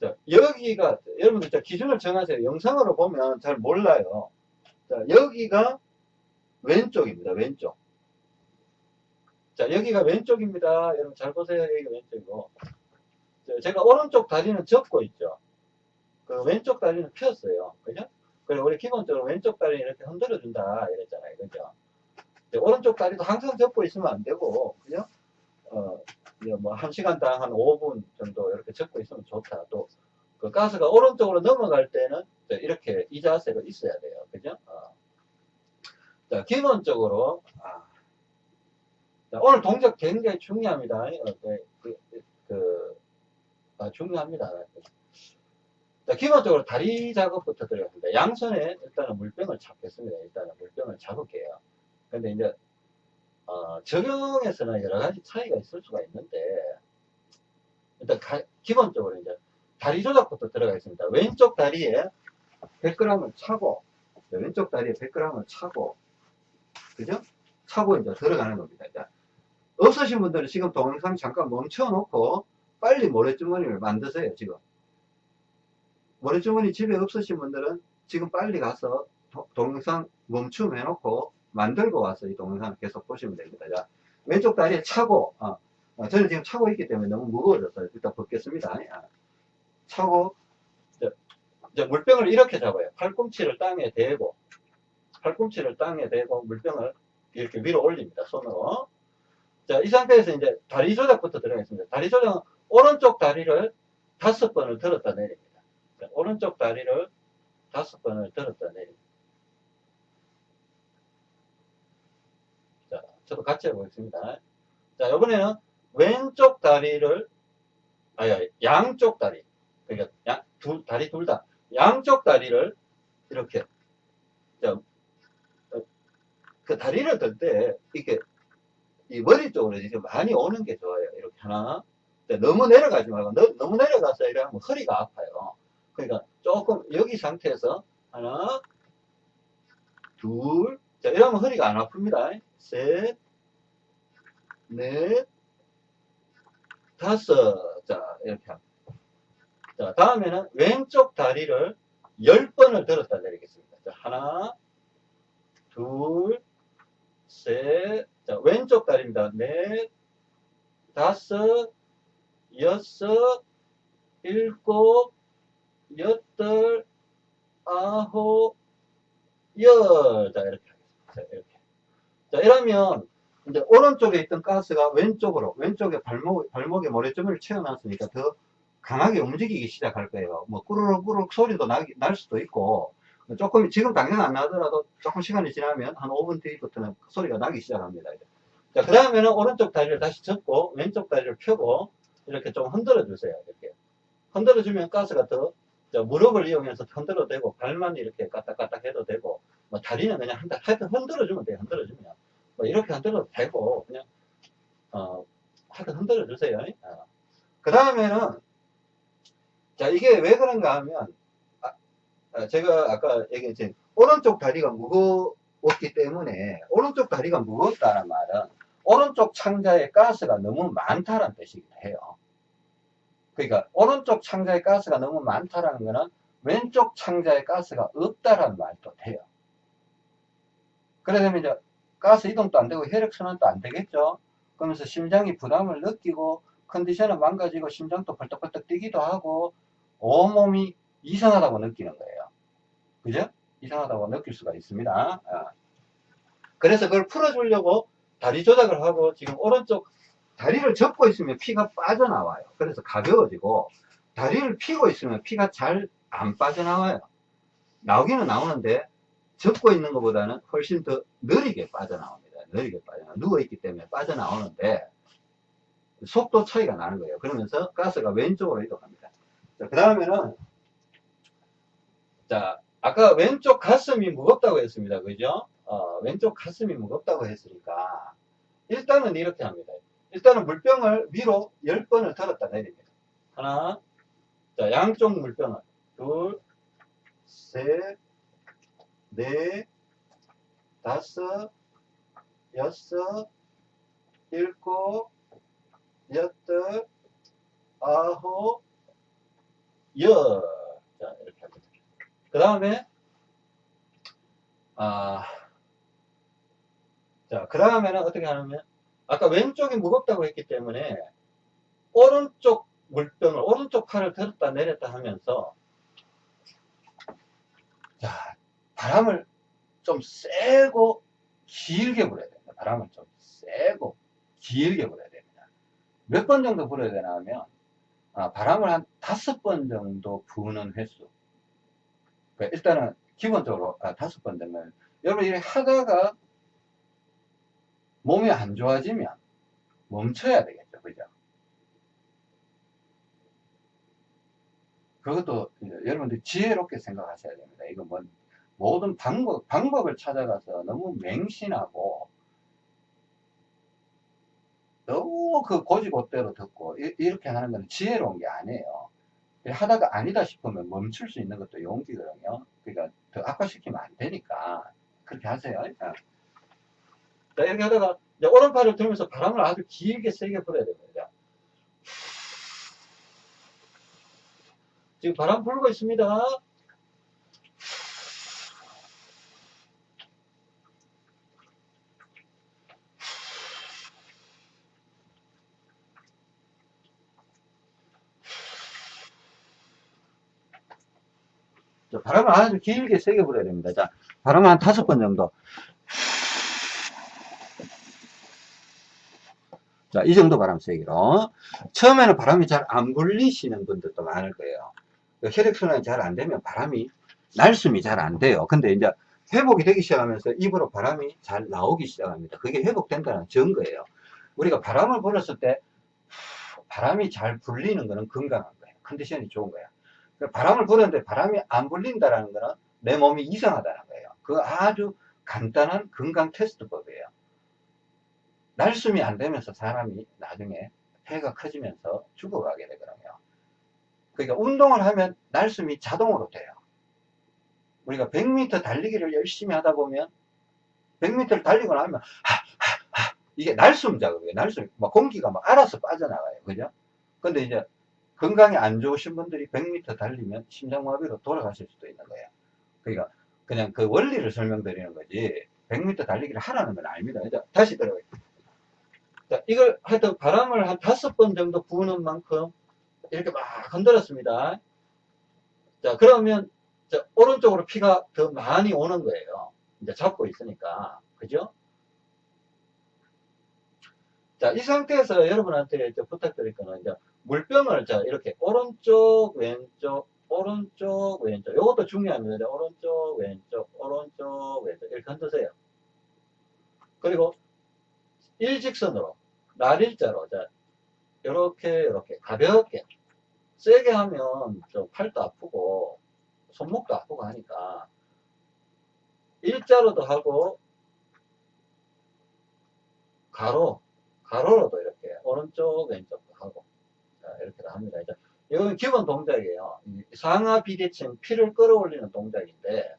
Speaker 1: 자, 여기가, 여러분들 자, 기준을 정하세요. 영상으로 보면 잘 몰라요. 자, 여기가 왼쪽입니다. 왼쪽. 자, 여기가 왼쪽입니다. 여러분 잘 보세요. 여기가 왼쪽이고. 자, 제가 오른쪽 다리는 접고 있죠. 그 왼쪽 다리는 폈어요. 그죠? 그리고 우리 기본적으로 왼쪽 다리 이렇게 흔들어준다. 이랬잖아요. 그죠? 오른쪽 다리도 항상 접고 있으면 안 되고, 그죠? 어, 이제 뭐, 한 시간당 한 5분 정도 이렇게 접고 있으면 좋다. 또, 그 가스가 오른쪽으로 넘어갈 때는 이렇게 이 자세로 있어야 돼요. 그죠? 어. 자, 기본적으로, 아, 자, 오늘 동작 굉장히 중요합니다. 어, 그, 그, 그, 아, 중요합니다. 자, 기본적으로 다리 작업부터 들어갑니다. 양손에 일단은 물병을 잡겠습니다. 일단은 물병을 잡을게요. 근데 이제, 어, 적용에서는 여러 가지 차이가 있을 수가 있는데, 일단 가- 기본적으로 이제 다리 조작부터 들어가겠습니다. 왼쪽 다리에 100g을 차고, 자, 왼쪽 다리에 100g을 차고, 그죠? 차고 이제 들어가는 겁니다. 자, 없으신 분들은 지금 동영상 잠깐 멈춰 놓고, 빨리 모래주머니를 만드세요, 지금. 모래주머니 집에 없으신 분들은 지금 빨리 가서 도- 동영상 멈춤 해놓고 만들고 와서 이 동영상을 계속 보시면 됩니다. 자, 왼쪽 다리에 차고, 어, 어, 저는 지금 차고 있기 때문에 너무 무거워져서 일단 벗겠습니다. 아, 차고, 이제, 이제 물병을 이렇게 잡아요. 팔꿈치를 땅에 대고, 팔꿈치를 땅에 대고 물병을 이렇게 위로 올립니다. 손으로. 자, 이 상태에서 이제 다리 조작부터 들어가겠습니다. 다리 조작은 오른쪽 다리를 다섯 번을 들었다 내립니다. 자, 오른쪽 다리를 다섯 번을 들었다 내립니다. 자, 저도 같이 해보겠습니다. 자, 이번에는 왼쪽 다리를, 아니, 양쪽 다리. 그러니까, 양, 둘, 다리 둘 다. 양쪽 다리를 이렇게, 그 다리를 들 때, 이렇게, 이 머리 쪽으로 이제 많이 오는 게 좋아요. 이렇게 하나. 자, 너무 내려가지 말고, 너, 너무 내려가서 이래 하면 허리가 아파요. 그러니까 조금 여기 상태에서 하나, 둘, 자, 이러면 허리가 안 아픕니다. 셋, 넷, 다섯. 자, 이렇게 합니다. 자, 다음에는 왼쪽 다리를 열 번을 들었다 내리겠습니다. 자, 하나, 둘, 셋, 자, 왼쪽 다리입니다. 넷, 다섯, 여섯, 일곱, 여덟, 아홉, 열. 자, 이렇게 하겠습니다. 자, 이렇게. 자, 이러면, 이제 오른쪽에 있던 가스가 왼쪽으로, 왼쪽에 발목, 발목에 모래주머니를 채워놨으니까 더 강하게 움직이기 시작할 거예요. 뭐, 꾸르륵 꾸르륵 소리도 나, 날 수도 있고, 조금, 지금 당장 안 나더라도 조금 시간이 지나면 한 5분 뒤부터는 소리가 나기 시작합니다. 자, 그 다음에는 오른쪽 다리를 다시 접고 왼쪽 다리를 펴고 이렇게 좀 흔들어 주세요. 이렇게. 흔들어 주면 가스가 더 자, 무릎을 이용해서 흔들어도 되고 발만 이렇게 까딱까딱 해도 되고 뭐 다리는 그냥 흔들, 하여튼 흔들어 주면 돼요. 흔들어 주면. 뭐 이렇게 흔들어도 되고 그냥 어, 하여튼 흔들어 주세요. 어. 그 다음에는 자 이게 왜 그런가 하면 제가 아까 얘기했지 오른쪽 다리가 무거웠기 때문에 오른쪽 다리가 무겁다는 말은 오른쪽 창자에 가스가 너무 많다는 뜻이기도 해요. 그러니까 오른쪽 창자에 가스가 너무 많다라는 거는 왼쪽 창자에 가스가 없다라는 말도 돼요. 그래 되면 이제 가스 이동도 안 되고 혈액 순환도 안 되겠죠. 그러면서 심장이 부담을 느끼고 컨디션은 망가지고 심장도 벌떡벌떡 뛰기도 하고 온몸이 이상하다고 느끼는 거예요. 그죠? 이상하다고 느낄 수가 있습니다. 아. 그래서 그걸 풀어주려고 다리 조작을 하고 지금 오른쪽 다리를 접고 있으면 피가 빠져나와요. 그래서 가벼워지고 다리를 피고 있으면 피가 잘 안 빠져나와요. 나오기는 나오는데 접고 있는 것보다는 훨씬 더 느리게 빠져나옵니다. 느리게 빠져나와. 누워있기 때문에 빠져나오는데 속도 차이가 나는 거예요. 그러면서 가스가 왼쪽으로 이동합니다. 그 다음에는 자 아까 왼쪽 가슴이 무겁다고 했습니다. 그죠? 어, 왼쪽 가슴이 무겁다고 했으니까 일단은 이렇게 합니다. 일단은 물병을 위로 10번을 들었다 내립니다. 하나, 자, 양쪽 물병을 둘, 셋, 넷, 다섯, 여섯, 일곱, 여덟, 아홉, 열. 자, 이렇게. 그 다음에, 아, 자, 그 다음에는 어떻게 하냐면, 아까 왼쪽이 무겁다고 했기 때문에, 오른쪽 물병을, 오른쪽 팔을 들었다 내렸다 하면서, 자, 바람을 좀 세고 길게 불어야 됩니다. 바람을 좀 세고 길게 불어야 됩니다. 몇 번 정도 불어야 되나 하면, 아, 바람을 한 다섯 번 정도 부는 횟수. 그러니까 일단은 기본적으로 아, 다섯 번 되면 여러분 이렇게 하다가 몸이 안 좋아지면 멈춰야 되겠죠. 그죠? 그것도 여러분들 지혜롭게 생각하셔야 됩니다. 이거 뭐 모든 방법, 방법을 찾아가서 너무 맹신하고 너무 그 고지고대로 듣고 이, 이렇게 하는 건 지혜로운 게 아니에요. 하다가 아니다 싶으면 멈출 수 있는 것도 용기거든요. 그러니까 더 악화시키면 안 되니까 그렇게 하세요. 자, 이렇게 하다가 오른팔을 들면서 바람을 아주 길게 세게 불어야 됩니다. 지금 바람 불고 있습니다. 바람을 아주 길게 세게 불어야 됩니다. 자, 바람을 한 다섯 번 정도. 자, 이 정도 바람 세기로. 처음에는 바람이 잘 안 불리시는 분들도 많을 거예요. 혈액순환이 잘 안 되면 바람이, 날숨이 잘 안 돼요. 근데 이제 회복이 되기 시작하면서 입으로 바람이 잘 나오기 시작합니다. 그게 회복된다는 증거예요. 우리가 바람을 불었을 때 바람이 잘 불리는 것은 건강한 거예요. 컨디션이 좋은 거예요. 바람을 불었는데 바람이 안 불린다는 것은 내 몸이 이상하다는 거예요. 그 아주 간단한 건강 테스트법이에요. 날숨이 안 되면서 사람이 나중에 폐가 커지면서 죽어가게 되거든요. 그러니까 운동을 하면 날숨이 자동으로 돼요. 우리가 100m 달리기를 열심히 하다 보면 100m를 달리고 나면 하, 하, 하, 이게 날숨 작업이에요. 날숨, 막 공기가 막 알아서 빠져나가요. 그죠? 근데 이제 건강이 안 좋으신 분들이 100m 달리면 심장마비로 돌아가실 수도 있는 거예요. 그러니까 그냥 그 원리를 설명드리는 거지 100m 달리기를 하라는 건 아닙니다. 이제 다시 들어가요. 자, 이걸 하여튼 바람을 한 다섯 번 정도 부는 만큼 이렇게 막 흔들었습니다. 자, 그러면 자, 오른쪽으로 피가 더 많이 오는 거예요. 이제 잡고 있으니까. 그죠? 자, 이 상태에서 여러분한테 부탁드릴 거는 이제 물병을 자, 이렇게 오른쪽, 왼쪽,
Speaker 2: 오른쪽, 왼쪽. 요것도 중요합니다. 오른쪽, 왼쪽, 오른쪽, 왼쪽. 이렇게 흔드세요. 그리고 일직선으로, 날일자로, 자, 요렇게, 요렇게, 가볍게. 세게 하면 좀 팔도 아프고, 손목도 아프고 하니까, 일자로도 하고, 가로, 가로로도 이렇게, 오른쪽, 자, 이렇게 다 합니다. 이제 이건 기본 동작이에요. 이 상하 비대칭 피를 끌어올리는 동작인데,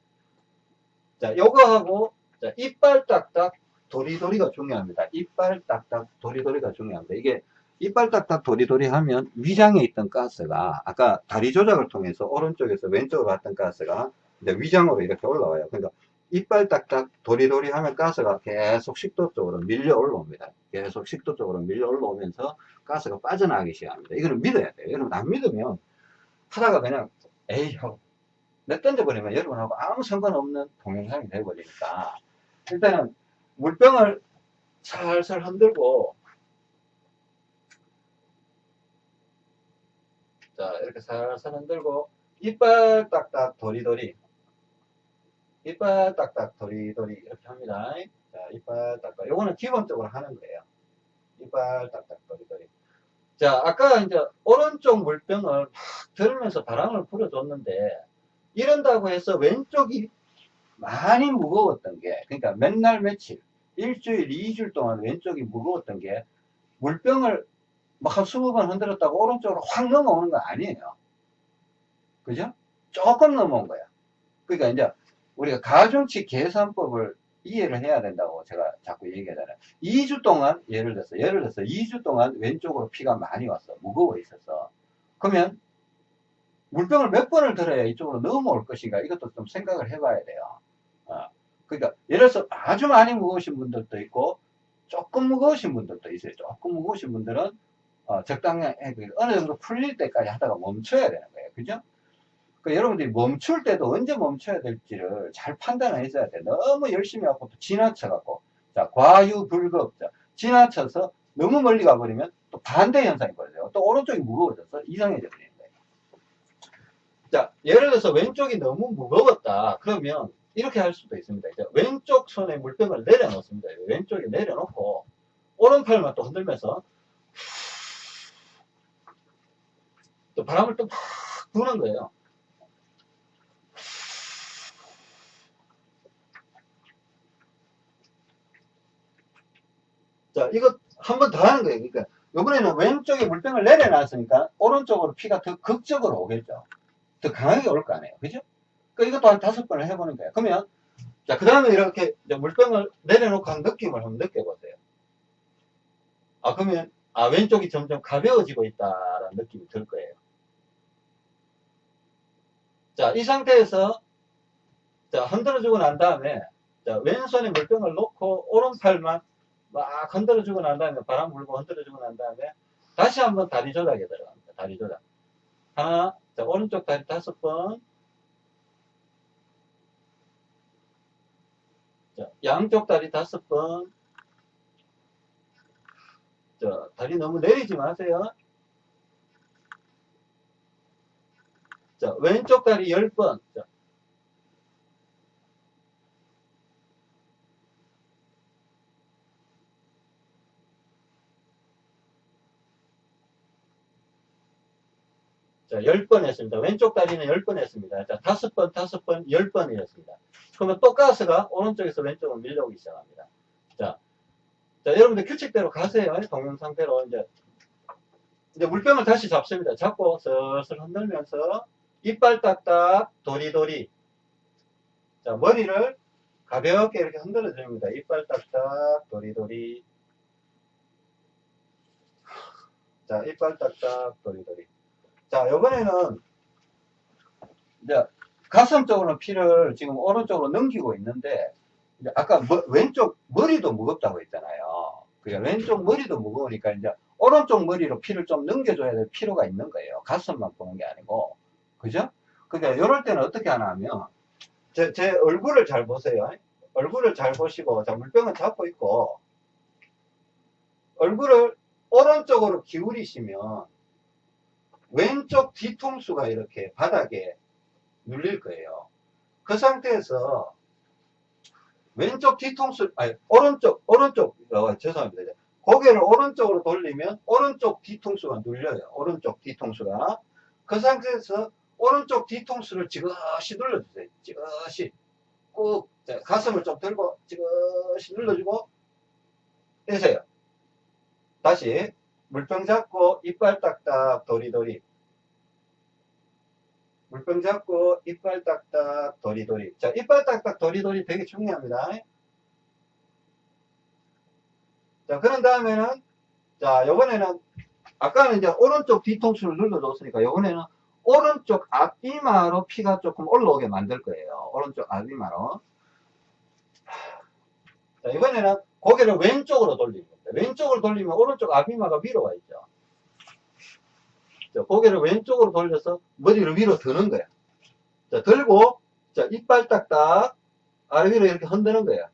Speaker 2: 자, 요거하고, 자, 이빨 딱딱 도리도리가 중요합니다. 이빨 딱딱 도리도리가 중요합니다. 이게 이빨 딱딱 도리도리 하면 위장에 있던 가스가 아까 다리 조작을 통해서 오른쪽에서 왼쪽으로 갔던 가스가 이제 위장으로 이렇게 올라와요. 그러니까 이빨 딱딱 도리도리 하면 가스가 계속 식도 쪽으로 밀려 올라옵니다. 계속 식도 쪽으로 밀려 올라오면서 가스가 빠져나가기 시작합니다. 이거는 믿어야 돼요. 여러분 안 믿으면 하다가 그냥 에이 하고 내 던져버리면 여러분하고 아무 상관없는 동영상이 돼버리니까 일단은 물병을 살살 흔들고 자 이렇게 살살 흔들고 이빨 딱딱 도리도리 이빨 딱딱 도리도리 이렇게 합니다. 자 이빨 딱딱. 요거는 기본적으로 하는 거예요. 이빨 딱딱 도리도리 자 아까 이제 오른쪽 물병을 막 들으면서 바람을 불어줬는데 이런다고 해서 왼쪽이 많이 무거웠던 게 그러니까 맨날 며칠 일주일 이주일 동안 왼쪽이 무거웠던 게 물병을 막한 20번 흔들었다고 오른쪽으로 확 넘어오는 거 아니에요. 그죠? 조금 넘어온 거야. 그러니까 이제 우리가 가중치 계산법을 이해를 해야 된다고 제가 자꾸 얘기하잖아요. 2주 동안 예를 들어서 예를 들어서 2주 동안 왼쪽으로 피가 많이 왔어 무거워 있어서 그러면 물병을 몇 번을 들어야 이쪽으로 넘어올 것인가? 이것도 좀 생각을 해봐야 돼요. 어, 그러니까 예를 들어서 아주 많이 무거우신 분들도 있고 조금 무거우신 분들도 있어요. 조금 무거우신 분들은 어, 적당히 어느 정도 풀릴 때까지 하다가 멈춰야 되는 거예요. 그죠 그 여러분들이 멈출 때도 언제 멈춰야 될지를 잘 판단을 했어야 돼 너무 열심히 하고 또 지나쳐 갖고 자 과유불급 자, 지나쳐서 너무 멀리 가버리면 또 반대 현상이 벌어져요 또 오른쪽이 무거워져서 이상해져 버리는 거예요 자 예를 들어서 왼쪽이 너무 무거웠다 그러면 이렇게 할 수도 있습니다. 이제 왼쪽 손에 물병을 내려놓습니다. 왼쪽에 내려놓고 오른팔만 또 흔들면서 또 바람을 또막 부는 거예요. 자, 이거 한 번 더 하는 거예요. 그러니까 이번에는 왼쪽에 물병을 내려놨으니까 오른쪽으로 피가 더 극적으로 오겠죠. 더 강하게 올 거 아니에요. 그죠? 그 이것도 한 다섯 번을 해보는 거예요. 그러면 자, 그 다음에 이렇게 물병을 내려놓고 한 느낌을 한번 느껴보세요. 아, 그러면, 아, 왼쪽이 점점 가벼워지고 있다라는 느낌이 들 거예요. 자, 이 상태에서, 자, 흔들어주고 난 다음에, 자, 왼손에 물병을 놓고, 오른팔만 막 흔들어주고 난 다음에, 바람 불고 흔들어주고 난 다음에, 다시 한번 다리 조작에 들어갑니다. 다리 조작. 하나, 자, 오른쪽 다리 다섯 번, 자, 양쪽 다리 다섯 번. 자, 다리 너무 내리지 마세요. 자, 왼쪽 다리 열 번. 자. 자, 10번 했습니다. 왼쪽 다리는 10번 했습니다. 자, 다섯 번, 다섯 번, 10번이었습니다. 그러면 또 가스가 오른쪽에서 왼쪽으로 밀려오기 시작합니다. 자, 자, 여러분들 규칙대로 가세요. 동영상대로 이제, 이제 물병을 다시 잡습니다. 잡고 슬슬 흔들면서 이빨 딱딱 도리도리. 자, 머리를 가볍게 이렇게 흔들어 줍니다. 이빨 딱딱 도리도리. 자, 이빨 딱딱 도리도리. 자, 이번에는 이제 가슴 쪽으로 피를 지금 오른쪽으로 넘기고 있는데 이제 아까 머, 왼쪽 머리도 무겁다고 했잖아요. 그러니까 왼쪽 머리도 무거우니까 이제 오른쪽 머리로 피를 좀 넘겨줘야 될 필요가 있는 거예요. 가슴만 보는 게 아니고. 그죠? 그러니까 이럴 때는 어떻게 하나 하면 제, 제 얼굴을 잘 보세요. 얼굴을 잘 보시고 자 물병을 잡고 있고 얼굴을 오른쪽으로 기울이시면 왼쪽 뒤통수가 이렇게 바닥에 눌릴 거예요. 그 상태에서 왼쪽 뒤통수, 아니, 오른쪽, 오른쪽, 어, 죄송합니다. 고개를 오른쪽으로 돌리면 오른쪽 뒤통수가 눌려요. 오른쪽 뒤통수가. 그 상태에서 오른쪽 뒤통수를 지그시 눌러주세요. 지그시. 꾹, 자, 가슴을 좀 들고 지그시 눌러주고 떼세요. 다시 물병 잡고 이빨 딱딱 도리도리. 물병 잡고 이빨 딱딱 도리도리. 자 이빨 딱딱 도리도리 되게 중요합니다. 자 그런 다음에는 자 요번에는 아까는 이제 오른쪽 뒤통수를 눌러줬으니까 요번에는 오른쪽 앞이마로 피가 조금 올라오게 만들 거예요. 오른쪽 앞이마로. 자 이번에는 고개를 왼쪽으로 겁니다 왼쪽으로 돌리면 오른쪽 앞이마가 위로 가 있죠 자, 고개를 왼쪽으로 돌려서 머리를 위로 드는 거야. 자, 들고, 자, 이빨 딱딱, 아래 위로 이렇게 흔드는 거야.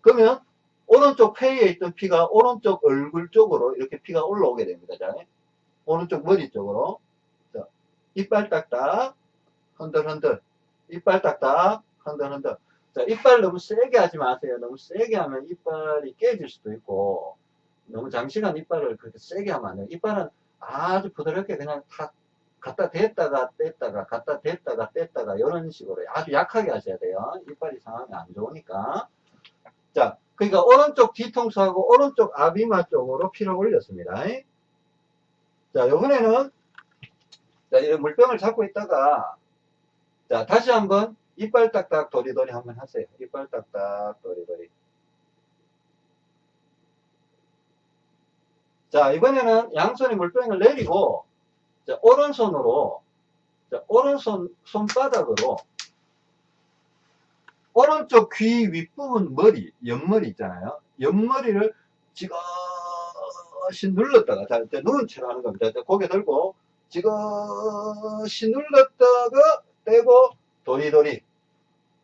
Speaker 2: 그러면, 오른쪽 폐에 있던 피가 오른쪽 얼굴 쪽으로 이렇게 피가 올라오게 됩니다. 자, 오른쪽 머리 쪽으로. 자, 이빨 딱딱, 흔들흔들. 이빨 딱딱, 흔들흔들. 자, 이빨 너무 세게 하지 마세요. 너무 세게 하면 이빨이 깨질 수도 있고, 너무 장시간 이빨을 그렇게 세게 하면 안 돼요. 이빨은 아주 부드럽게 그냥 탁 갖다 댔다가 뗐다가 갖다 댔다가 뗐다가 이런 식으로 아주 약하게 하셔야 돼요. 이빨이 상하면 안 좋으니까. 자, 그러니까 오른쪽 뒤통수하고 오른쪽 아비마 쪽으로 피를 올렸습니다. 자, 요번에는 자, 이런 물병을 잡고 있다가 자, 다시 한번 이빨 딱딱 도리도리 한번 하세요. 이빨 딱딱 도리도리. 자, 이번에는 양손에 물병을 내리고, 자, 오른손으로, 자, 오른손, 손바닥으로, 오른쪽 귀 윗부분 머리, 옆머리 있잖아요. 옆머리를 지그시 눌렀다가, 자, 이제 누운 채로 하는 겁니다. 자, 고개 들고, 지그시 눌렀다가, 떼고, 도리도리.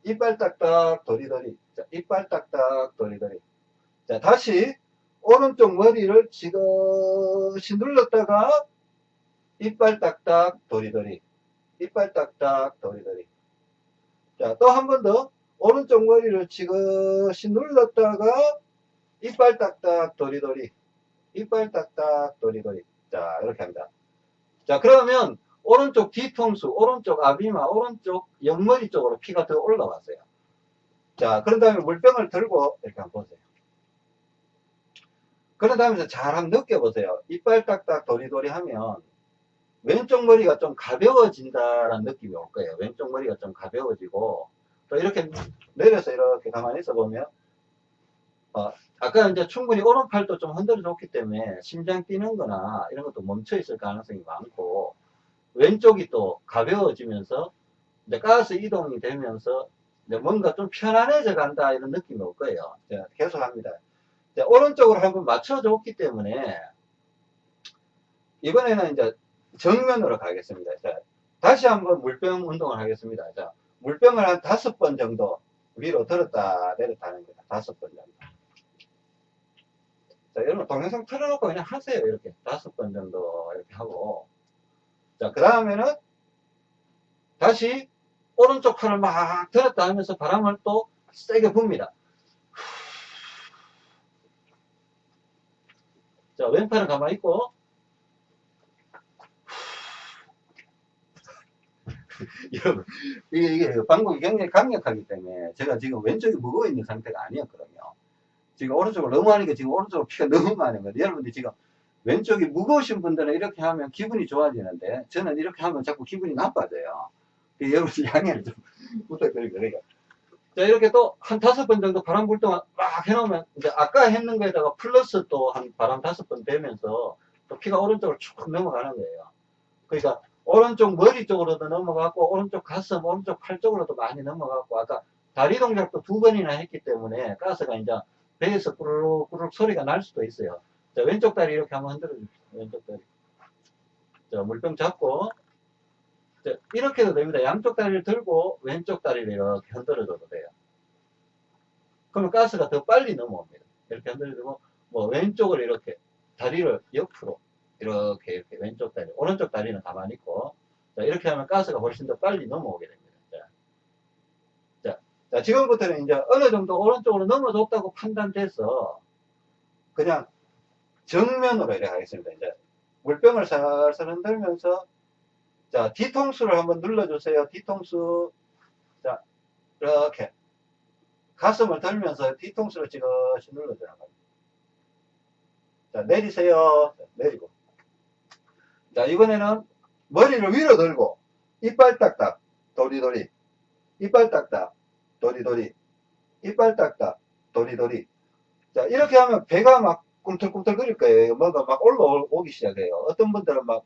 Speaker 2: 이빨 딱딱, 도리도리. 자, 이빨 딱딱, 도리도리. 자, 다시, 오른쪽 머리를 지그시 눌렀다가 이빨 딱딱 도리도리 이빨 딱딱 도리도리 자 또 한 번 더 오른쪽 머리를 지그시 눌렀다가 이빨 딱딱 도리도리 이빨 딱딱 도리도리 자 이렇게 합니다 자 그러면 오른쪽 뒤통수 오른쪽 아비마 오른쪽 옆머리 쪽으로 피가 더 올라왔어요 자 그런 다음에 물병을 들고 이렇게 한번 보세요 그런 다음에 잘 한번 느껴보세요. 이빨 딱딱 도리도리 하면 왼쪽 머리가 좀 가벼워진다라는 느낌이 올 거예요. 왼쪽 머리가 좀 가벼워지고 또 이렇게 내려서 이렇게 가만히 있어 보면 어, 아까 이제 충분히 오른팔도 좀 흔들어 줬기 때문에 심장 뛰는 거나 이런 것도 멈춰 있을 가능성이 많고 왼쪽이 또 가벼워지면서 이제 가스 이동이 되면서 이제 뭔가 좀 편안해져 간다 이런 느낌이 올 거예요. 제가 계속 합니다. 자, 오른쪽으로 한번 맞춰줬기 때문에 이번에는 이제 정면으로 가겠습니다. 자, 다시 한번 물병 운동을 하겠습니다. 자, 물병을 한 다섯 번 정도 위로 들었다 내렸다 하는 겁니다. 다섯 번 정도. 자, 여러분 동영상 틀어놓고 그냥 하세요. 이렇게 다섯 번 정도 이렇게 하고. 자, 그 다음에는 다시 오른쪽 팔을 막 들었다 하면서 바람을 또 세게 붑니다. 자, 왼팔은 가만히 있고, 여러분, 이게, 이게 방법이 굉장히 강력하기 때문에 제가 지금 왼쪽이 무거워 있는 상태가 아니었거든요. 지금 오른쪽을 너무 하니까 지금 오른쪽으로 피가 너무 많은 거예요. 여러분들 지금 왼쪽이 무거우신 분들은 이렇게 하면 기분이 좋아지는데 저는 이렇게 하면 자꾸 기분이 나빠져요. 그 여러분들 양해를 좀 부탁드립니다. 그러니까. 자, 이렇게 또 한 다섯 번 정도 바람 불 동안 막 해놓으면 이제 아까 했는 거에다가 플러스 또 한 바람 다섯 번 되면서 또 피가 오른쪽으로 쭉 넘어가는 거예요. 그러니까 오른쪽 머리 쪽으로도 넘어갔고 오른쪽 가슴, 오른쪽 팔 쪽으로도 많이 넘어갔고 아까 다리 동작도 두 번이나 했기 때문에 가스가 이제 배에서 꾸르륵 꾸르륵 소리가 날 수도 있어요. 자, 왼쪽 다리 이렇게 한번 흔들어 주십시오. 왼쪽 다리. 자, 물병 잡고 자, 이렇게 해도 됩니다. 양쪽 다리를 들고 왼쪽 다리를 이렇게 흔들어 줘도 돼요. 그러면 가스가 더 빨리 넘어옵니다. 이렇게 흔들어 주고 뭐 왼쪽을 이렇게 다리를 옆으로 이렇게, 이렇게 왼쪽 다리, 오른쪽 다리는 가만히 있고, 자, 이렇게 하면 가스가 훨씬 더 빨리 넘어오게 됩니다. 자, 자, 자, 지금부터는 이제 어느 정도 오른쪽으로 넘어졌다고 판단돼서, 그냥 정면으로 이렇게 하겠습니다. 이제 물병을 살살 흔들면서, 자, 뒤통수를 한번 눌러주세요. 뒤통수. 자, 이렇게. 가슴을 들면서 뒤통수를 지그시 눌러주는 겁니다. 자, 내리세요. 자, 내리고. 자, 이번에는 머리를 위로 들고, 이빨 딱딱, 도리도리. 이빨 딱딱, 도리도리. 이빨 딱딱, 도리도리. 자, 이렇게 하면 배가 막 꿈틀꿈틀 거릴 거예요. 뭔가 막 올라오기 시작해요. 어떤 분들은 막,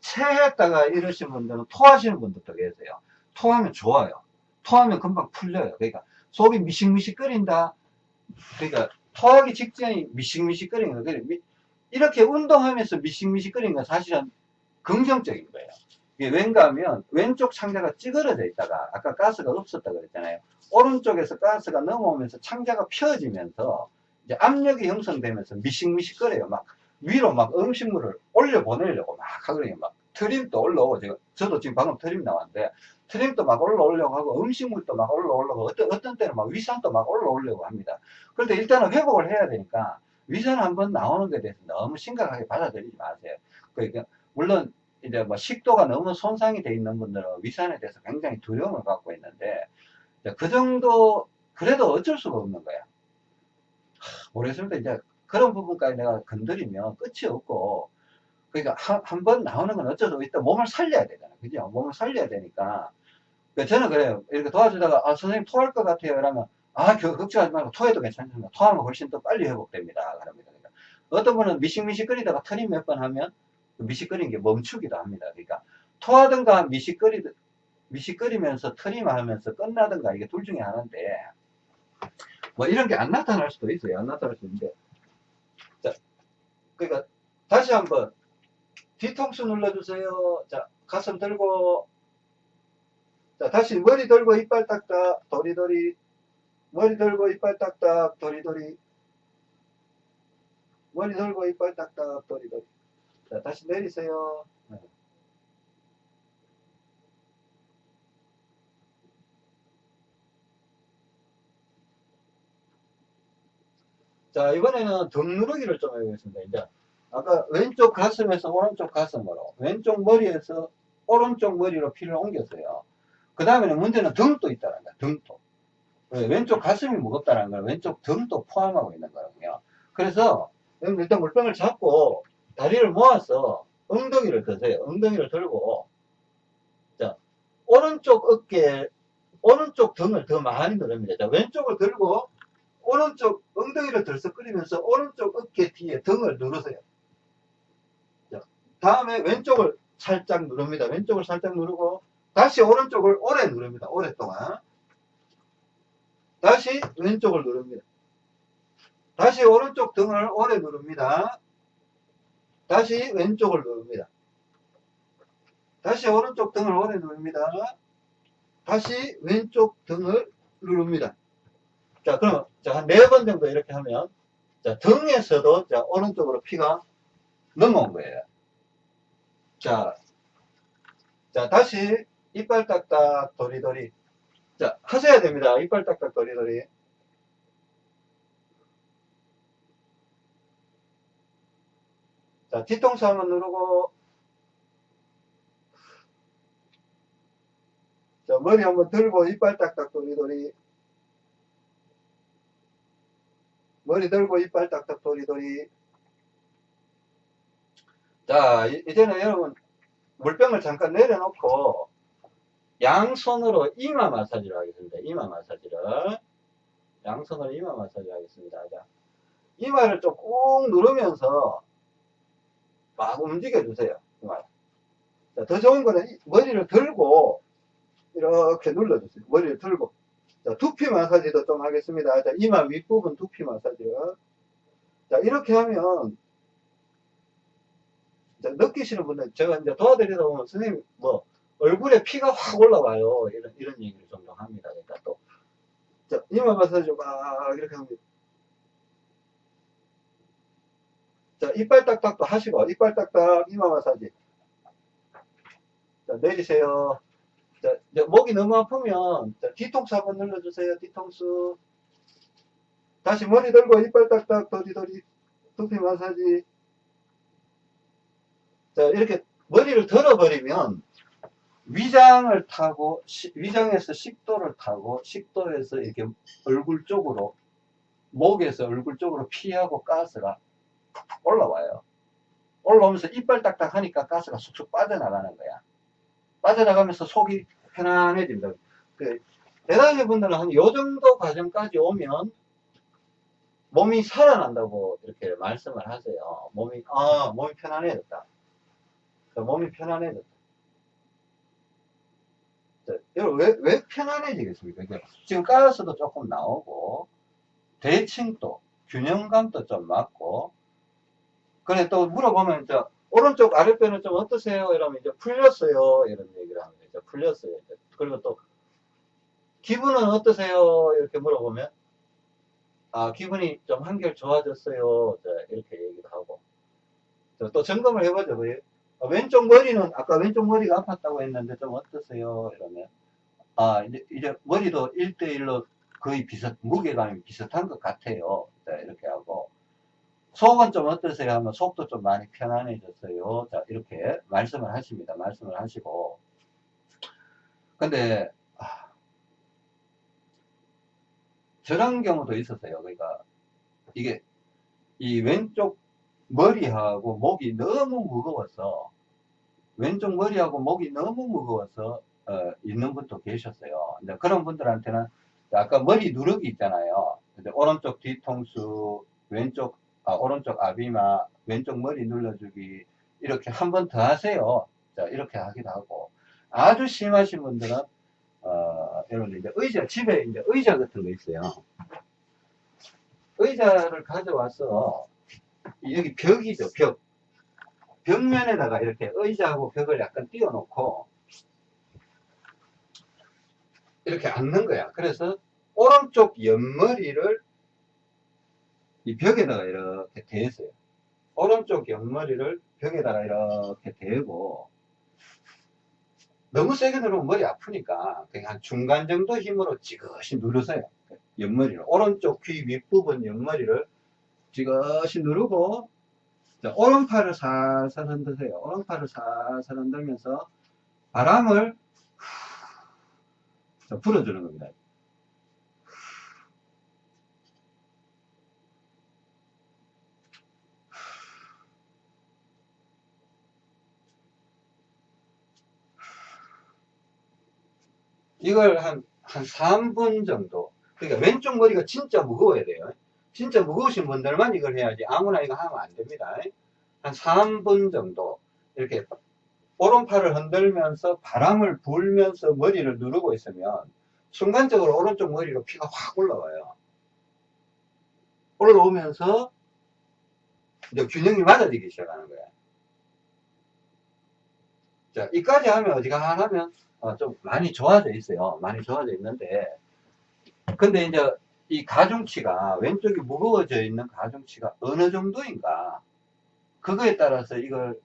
Speaker 2: 체했다가 이러신 분들은 토하시는 분들도 계세요. 토하면 좋아요. 토하면 금방 풀려요. 그러니까 속이 미식미식거린다. 그러니까 토하기 직전이 미식미식거리는 거예요. 미- 이렇게 운동하면서 미식미식거리는 건 사실은 긍정적인 거예요. 이게 왠가 하면 왼쪽 창자가 찌그러져 있다가 아까 가스가 없었다 그랬잖아요. 오른쪽에서 가스가 넘어오면서 창자가 펴지면서 이제 압력이 형성되면서 미식미식거려요. 막 위로 막 음식물을 올려 보내려고 막 하거든요. 막 트림도 올라오고 제가 저도 지금 방금 트림 나왔는데 트림도 막 올라오려고 하고 음식물도 막 올라오려고 어떤 어떤 때는 막 위산도 막 올라오려고 합니다. 그런데 일단은 회복을 해야 되니까 위산 한번 나오는 것에 대해서 너무 심각하게 받아들이지 마세요. 그러니까 물론 이제 뭐 식도가 너무 손상이 돼 있는 분들은 위산에 대해서 굉장히 두려움을 갖고 있는데 그 정도 그래도 어쩔 수가 없는 거야. 하, 모르겠습니다. 이제 그런 부분까지 내가 건드리면 끝이 없고 그러니까 한 번 나오는 건 어쩔 수 없다. 몸을 살려야 되잖아. 그죠? 몸을 살려야 되니까. 그러니까 저는 그래요. 이렇게 도와주다가, 아, 선생님 토할 것 같아요. 그러면, 아, 겨- 걱정하지 말고 토해도 괜찮습니다. 토하면 훨씬 더 빨리 회복됩니다. 그럽니다. 그러니까 어떤 분은 미식미식거리다가 트림 몇번 하면 그 미식거리는 게 멈추기도 합니다. 그러니까 토하든가 미식거리, 미식거리면서 트림 하면서 끝나든가 이게 둘 중에 하나인데, 뭐 이런 게 안 나타날 수도 있어요. 안 나타날 수 있는데. 자, 그러니까 다시 한번 뒤통수 눌러주세요. 자, 가슴 들고, 자, 다시 머리 들고 이빨 딱딱, 도리도리. 머리 들고 이빨 딱딱, 도리도리. 머리 들고 이빨 딱딱, 도리도리. 자, 다시 내리세요. 자, 이번에는 등 누르기를 좀 해보겠습니다. 이제, 아까 왼쪽 가슴에서 오른쪽 가슴으로, 왼쪽 머리에서 오른쪽 머리로 피를 옮겼어요. 그 다음에는 문제는 등도 있다는 거야, 등도. 왜? 왼쪽 가슴이 무겁다는 걸 왼쪽 등도 포함하고 있는 거거든요. 그래서, 일단 물병을 잡고, 다리를 모아서 엉덩이를 드세요. 엉덩이를 들고, 자, 오른쪽 어깨, 오른쪽 등을 더 많이 누릅니다. 자, 왼쪽을 들고, 오른쪽 엉덩이를 들썩거리면서 오른쪽 어깨 뒤에 등을 누르세요. 자, 다음에 왼쪽을 살짝 누릅니다. 왼쪽을 살짝 누르고 다시 오른쪽을 오래 누릅니다. 오랫동안. 다시 왼쪽을 누릅니다. 다시 오른쪽 등을 오래 누릅니다. 다시 왼쪽을 누릅니다. 다시 오른쪽 등을 오래 누릅니다. 다시 왼쪽 등을 누릅니다. 자, 그럼, 자, 한 네 번 정도 이렇게 하면, 자, 등에서도, 자, 오른쪽으로 피가 넘어온 거예요. 자, 자, 다시, 이빨 딱딱, 도리도리. 자, 하셔야 됩니다. 이빨 딱딱, 도리도리. 자, 뒤통수 한번 누르고, 자, 머리 한번 들고, 이빨 딱딱, 도리도리. 머리 들고 이빨 딱딱 도리도리. 자, 이- 이제는 여러분, 물병을 잠깐 내려놓고, 양손으로 이마 마사지를 하겠습니다. 이마 마사지를. 양손으로 이마 마사지를 하겠습니다. 자, 이마를 좀 꾹 누르면서 막 움직여 주세요. 이마. 자, 더 좋은 거는 이- 머리를 들고, 이렇게 눌러주세요. 머리를 들고. 자, 두피 마사지도 좀 하겠습니다. 자, 이마 윗부분 두피 마사지. 자, 이렇게 하면, 자, 느끼시는 분들, 제가 이제 도와드리다 보면, 선생님, 뭐, 얼굴에 피가 확 올라와요. 이런, 이런 얘기를 종종 합니다. 그러니까 또, 자, 이마 마사지 막, 이렇게 합니다. 자, 이빨 딱딱도 하시고, 이빨 딱딱, 이마 마사지. 자, 내리세요. 자, 목이 너무 아프면, 자, 뒤통수 한번 눌러주세요, 뒤통수. 다시 머리 들고, 이빨 딱딱, 도리도리, 두피 마사지. 자, 이렇게 머리를 들어버리면, 위장을 타고, 시- 위장에서 식도를 타고, 식도에서 이렇게 얼굴 쪽으로, 목에서 얼굴 쪽으로 피하고 가스가 올라와요. 올라오면서 이빨 딱딱 하니까 가스가 쑥쑥 빠져나가는 거야. 빠져나가면서 속이 편안해진다. 그, 대단히 분들은 한 요 정도 과정까지 오면 몸이 살아난다고 이렇게 말씀을 하세요. 몸이, 아, 몸이 편안해졌다. 자, 몸이 편안해졌다. 자, 여러분, 왜, 왜 편안해지겠습니까? 지금 가스도 조금 나오고, 대칭도, 균형감도 좀 맞고, 그래 또 물어보면 저 오른쪽 아랫배는 좀 어떠세요? 이러면 이제 풀렸어요. 이런 얘기를 합니다. 이제 풀렸어요. 그리고 또 기분은 어떠세요? 이렇게 물어보면 아 기분이 좀 한결 좋아졌어요. 자, 이렇게 얘기도 하고 자, 또 점검을 해보죠. 그, 어, 왼쪽 머리는 아까 왼쪽 머리가 아팠다고 했는데 좀 어떠세요? 이러면 아 이제, 이제 머리도 1대1로 거의 비슷 무게감이 비슷한 것 같아요. 자, 이렇게 하고 속은 좀 어떠세요? 하면 속도 좀 많이 편안해졌어요. 자, 이렇게 말씀을 하십니다. 말씀을 하시고. 근데, 아, 저런 경우도 있었어요. 그러니까, 이게, 이 왼쪽 머리하고 목이 너무 무거워서, 왼쪽 머리하고 목이 너무 무거워서, 어, 있는 분도 계셨어요. 근데 그런 분들한테는, 아까 머리 누르기 있잖아요. 근데 오른쪽 뒤통수, 왼쪽 아, 오른쪽 아비마, 왼쪽 머리 눌러주기, 이렇게 한 번 더 하세요. 자, 이렇게 하기도 하고. 아주 심하신 분들은, 어, 여러분들 이제 의자, 집에 이제 의자 같은 거 있어요. 의자를 가져와서, 여기 벽이죠, 벽. 벽면에다가 이렇게 의자하고 벽을 약간 띄워놓고, 이렇게 앉는 거야. 그래서, 오른쪽 옆머리를 이 벽에다가 이렇게 대세요. 오른쪽 옆머리를 벽에다가 이렇게 대고 너무 세게 누르면 머리 아프니까 그냥 한 중간 정도 힘으로 지그시 누르세요. 옆머리를 오른쪽 귀 윗부분 옆머리를 지그시 누르고 자, 오른팔을 살살 흔드세요. 오른팔을 살살 흔들면서 바람을 자, 불어주는 겁니다. 이걸 한, 한 3분 정도. 그러니까 왼쪽 머리가 진짜 무거워야 돼요. 진짜 무거우신 분들만 이걸 해야지 아무나 이거 하면 안 됩니다. 한 3분 정도. 이렇게 오른팔을 흔들면서 바람을 불면서 머리를 누르고 있으면 순간적으로 오른쪽 머리로 피가 확 올라와요. 올라오면서 이제 균형이 맞아지기 시작하는 거예요. 자, 이까지 하면 어지간하면 어, 좀 많이 좋아져 있어요. 많이 좋아져 있는데, 근데 이제 이 가중치가 왼쪽이 무거워져 있는 가중치가 어느 정도인가 그거에 따라서 이걸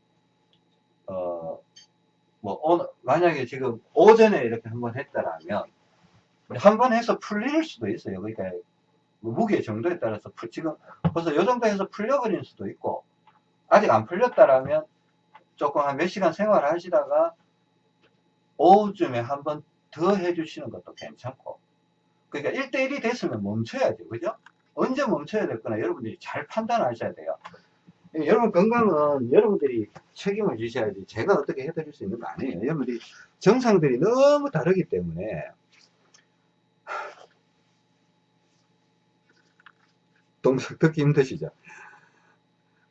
Speaker 2: 어, 뭐 오늘 만약에 지금 오전에 이렇게 한번 했다라면 한 번 해서 풀릴 수도 있어요. 그러니까 뭐 무게 정도에 따라서 풀- 지금 벌써 요 정도 해서 풀려버릴 수도 있고 아직 안 풀렸다라면 조금 한 몇 시간 생활을 하시다가 오후쯤에 한 번 더 해주시는 것도 괜찮고. 그러니까 1대1이 됐으면 멈춰야죠. 그죠? 언제 멈춰야 될 거나 여러분들이 잘 판단하셔야 돼요. 여러분 건강은 여러분들이 책임을 지셔야지 제가 어떻게 해드릴 수 있는 거 아니에요. 여러분들이 정상들이 너무 다르기 때문에 동작 듣기 힘드시죠?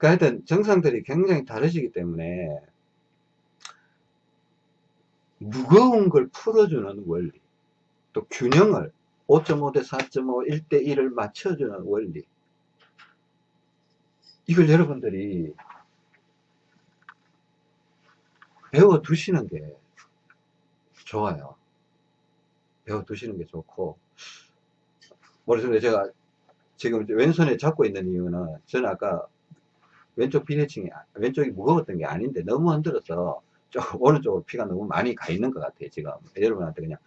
Speaker 2: 그 하여튼 정상들이 굉장히 다르시기 때문에 무거운 걸 풀어주는 원리 또 균형을 5.5 대 4.5 1대 1을 맞춰주는 원리 이걸 여러분들이 배워 두시는 게 좋아요. 배워 두시는 게 좋고 머릿속에 제가 지금 왼손에 잡고 있는 이유는 저는 아까
Speaker 1: 왼쪽 비대칭이, 아- 왼쪽이 무거웠던 게 아닌데 너무 흔들어서 좀 오른쪽으로 피가 너무 많이 가 있는 것 같아요, 지금. 여러분한테 그냥,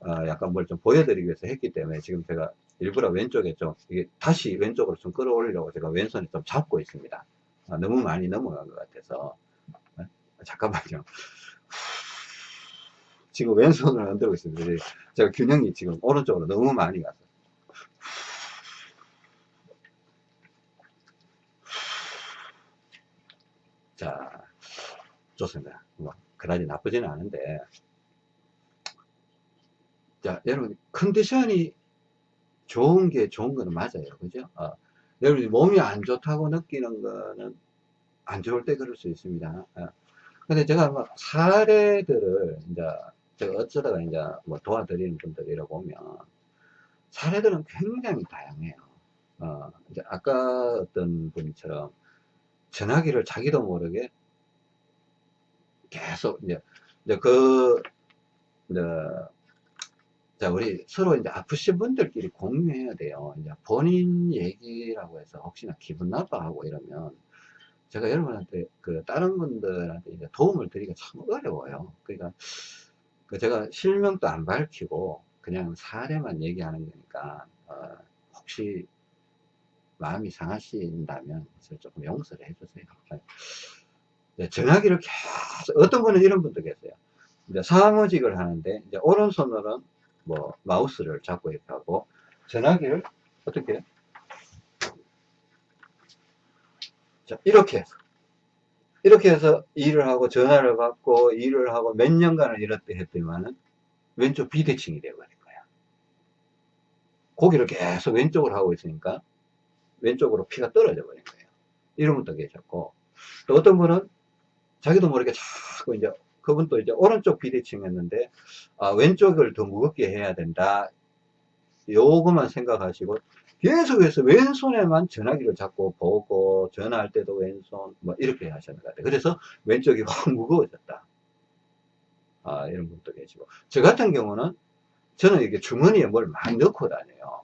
Speaker 1: 어, 약간 뭘 좀 보여드리기 위해서 했기 때문에 지금 제가 일부러 왼쪽에 좀, 이게 다시 왼쪽으로 좀 끌어올리려고 제가 왼손에 좀 잡고 있습니다. 아, 너무 많이 넘어간 것 같아서. 아, 잠깐만요. 지금 왼손을 흔들고 있습니다. 제가 균형이 지금 오른쪽으로 너무 많이 갔어요. 자, 좋습니다. 뭐, 그다지 나쁘지는 않은데. 자, 여러분, 컨디션이 좋은 게 좋은 거는 맞아요. 그죠? 어, 여러분, 몸이 안 좋다고 느끼는 거는 안 좋을 때 그럴 수 있습니다. 어. 근데 제가 막 사례들을 이제 제가 어쩌다가 이제 뭐 도와드리는 분들이라 보면 사례들은 굉장히 다양해요. 어, 이제 아까 어떤 분처럼 전화기를 자기도 모르게 계속 이제, 이제 그, 이제, 자, 우리 서로 이제 아프신 분들끼리 공유해야 돼요. 이제 본인 얘기라고 해서 혹시나 기분 나빠하고 이러면 제가 여러분한테 그 다른 분들한테 이제 도움을 드리기가 참 어려워요. 그러니까 그 제가 실명도 안 밝히고 그냥 사례만 얘기하는 거니까 어, 혹시 마음이 상하신다면 조금 용서를 해주세요. 네, 전화기를 계속 어떤 분은 이런 분도 계세요. 이제 사무직을 하는데 이제 오른손으로는 뭐 마우스를 잡고 이렇게 하고 전화기를 어떻게? 자 이렇게 해서 이렇게 해서 일을 하고 전화를 받고 일을 하고 몇 년간을 이렇게 했더니만은 왼쪽 비대칭이 되어버린 거야. 고기를 계속 왼쪽으로 하고 있으니까 왼쪽으로 피가 떨어져 버린 거예요. 이런 분도 계셨고 또 어떤 분은 자기도 모르게 자꾸 이제 그분도 이제 오른쪽 비대칭이었는데 아, 왼쪽을 더 무겁게 해야 된다. 요것만 생각하시고 계속해서 왼손에만 전화기를 잡고 보고 전화할 때도 왼손 뭐 이렇게 하셨는 것 같아요. 그래서 왼쪽이 확 무거워졌다. 아, 이런 분도 계시고 저 같은 경우는 저는 이게 주머니에 뭘 많이 넣고 다녀요.